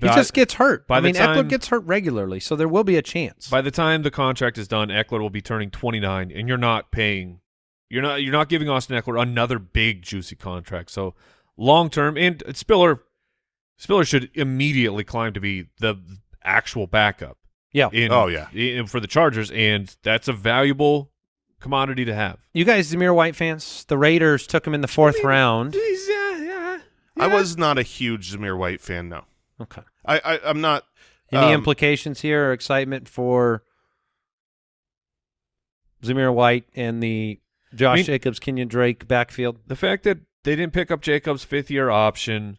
He just gets hurt. by I the mean, Ekeler gets hurt regularly, so there will be a chance. by the time the contract is done, Ekeler will be turning 29, and you're not paying. You're not you're not giving Austin Ekeler another big juicy contract. So long term, and Spiller Spiller should immediately climb to be the actual backup. yeah, In, Oh, yeah. in, for the Chargers, and that's a valuable commodity to have. You guys, Zamir White fans, the Raiders took him in the fourth round. Yeah. yeah. I was not a huge Zamir White fan. No, Okay. I, I I'm not. Any um, implications here or excitement for Zamir White and the Josh I mean- Jacobs, Kenyan Drake backfield? The fact that they didn't pick up Jacobs' fifth year option,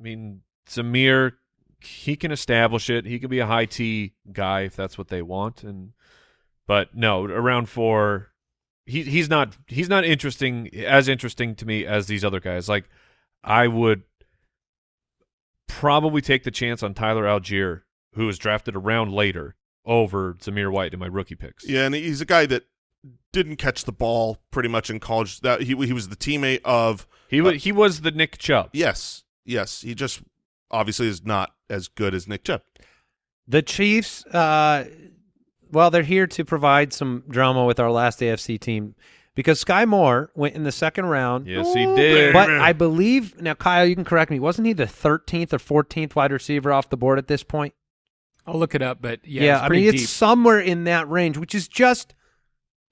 I mean, Zamir, he can establish it. He can be a high T guy if that's what they want. And but no, around four, he he's not he's not interesting as interesting to me as these other guys. Like I would probably take the chance on Tyler Allgeier, who was drafted a round later, over Zamir White in my rookie picks. Yeah, and he's a guy that didn't catch the ball pretty much in college. That he he was the teammate of. He was uh, he was the Nick Chubb. Yes, yes. He just obviously is not as good as Nick Chubb. The Chiefs, uh, well, they're here to provide some drama with our last AFC team because Skyy Moore went in the second round. Yes, he did. But I believe now, Kyle, you can correct me. Wasn't he the 13th or 14th wide receiver off the board at this point? I'll look it up, but yeah, it's I mean deep. it's somewhere in that range, which is just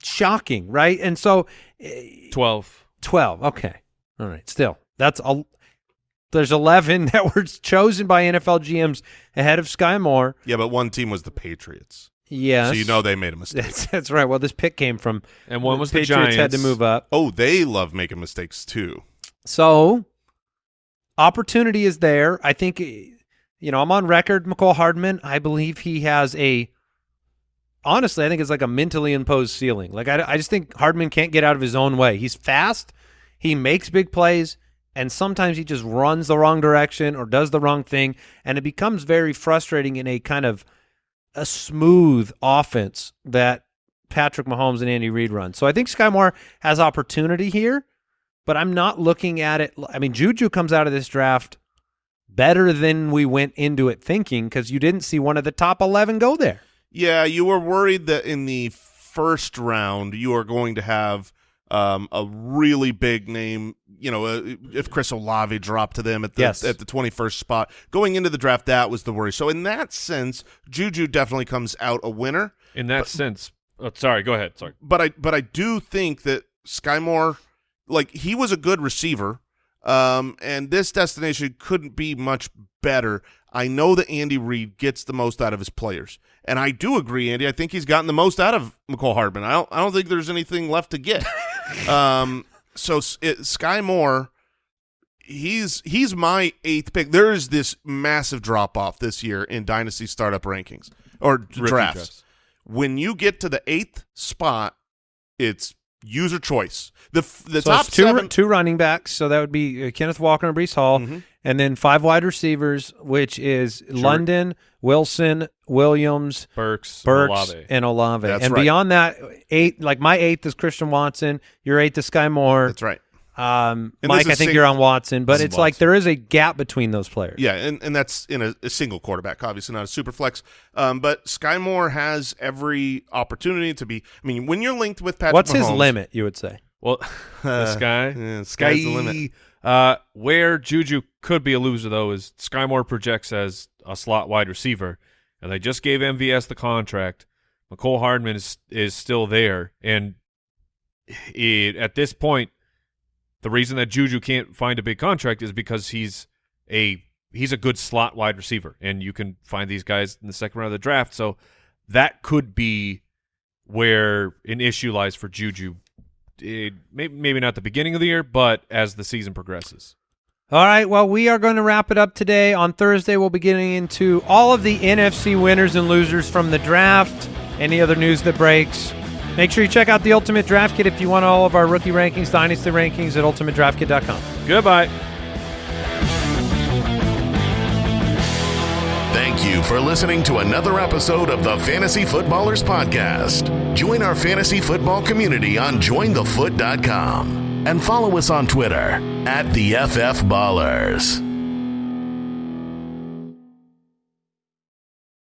shocking, right? And so, eh, Twelve. 12. Okay, all right. Still, that's a. There's 11 that were chosen by NFL GMs ahead of Skyy Moore. Yeah, but one team was the Patriots, Yes, so you know they made a mistake. That's, that's right. Well, this pick came from And one was the Patriots had to move up. oh, they love making mistakes too. So opportunity is there. I think eh, you know I'm on record. Mecole Hardman. I believe he has a. Honestly, I think it's like a mentally imposed ceiling. Like I, I just think Hardman can't get out of his own way. He's fast. He makes big plays, and sometimes he just runs the wrong direction or does the wrong thing, and it becomes very frustrating in a kind of a smooth offense that Patrick Mahomes and Andy Reid run. So I think Skyy Moore has opportunity here, but I'm not looking at it. I mean, Juju comes out of this draft better than we went into it thinking because you didn't see one of the top 11 go there. Yeah, you were worried that in the first round you are going to have um, a really big name. You know, uh, if Chris Olave dropped to them at the Yes. at the twenty first spot going into the draft, that was the worry. So in that sense, Juju definitely comes out a winner. In that sense, oh, sorry, go ahead. Sorry. But I but I do think that Skyy Moore, like he was a good receiver, um, and this destination couldn't be much better. I know that Andy Reid gets the most out of his players, and I do agree, Andy. I think he's gotten the most out of Mecole Hardman. I don't I don't think there's anything left to get. um, so it, Skyy Moore, he's he's my eighth pick. There is this massive drop off this year in dynasty startup rankings or drafts drafts. when you get to the eighth spot, it's user choice. The the so top two, two running backs. So that would be uh, Kenneth Walker and Breece Hall, Mhm. And then five wide receivers, which is London, Wilson, Williams, Burks, Burks, Olave. and Olave. That's and right. beyond that, eight like my eighth is Christian Watson. Your eighth is Skyy Moore. That's right. Um, And Mike, I think you're on Watson, but it's like there is a gap between those players. Yeah, and, and that's in a, a single quarterback, obviously not a super flex. Um, but Skyy Moore has every opportunity to be. I mean, when you're linked with Patrick, What's his limit? You would say. Well, the sky, yeah, sky. sky's the limit. Uh, where Juju could be a loser though is Skyy Moore projects as a slot wide receiver, and they just gave MVS the contract. Mecole Hardman is is still there, and it, at this point, the reason that Juju can't find a big contract is because he's a he's a good slot wide receiver, and you can find these guys in the second round of the draft. So that could be where an issue lies for Juju. It, maybe, maybe not the beginning of the year, but as the season progresses. All right. Well, we are going to wrap it up today. On Thursday, we'll be getting into all of the NFC winners and losers from the draft. Any other news that breaks. Make sure you check out the Ultimate Draft Kit if you want all of our rookie rankings, dynasty rankings at ultimatedraftkit.com. Goodbye. Thank you for listening to another episode of the Fantasy Footballers Podcast. Join our fantasy football community on jointhefoot.com and follow us on Twitter at the FF Ballers.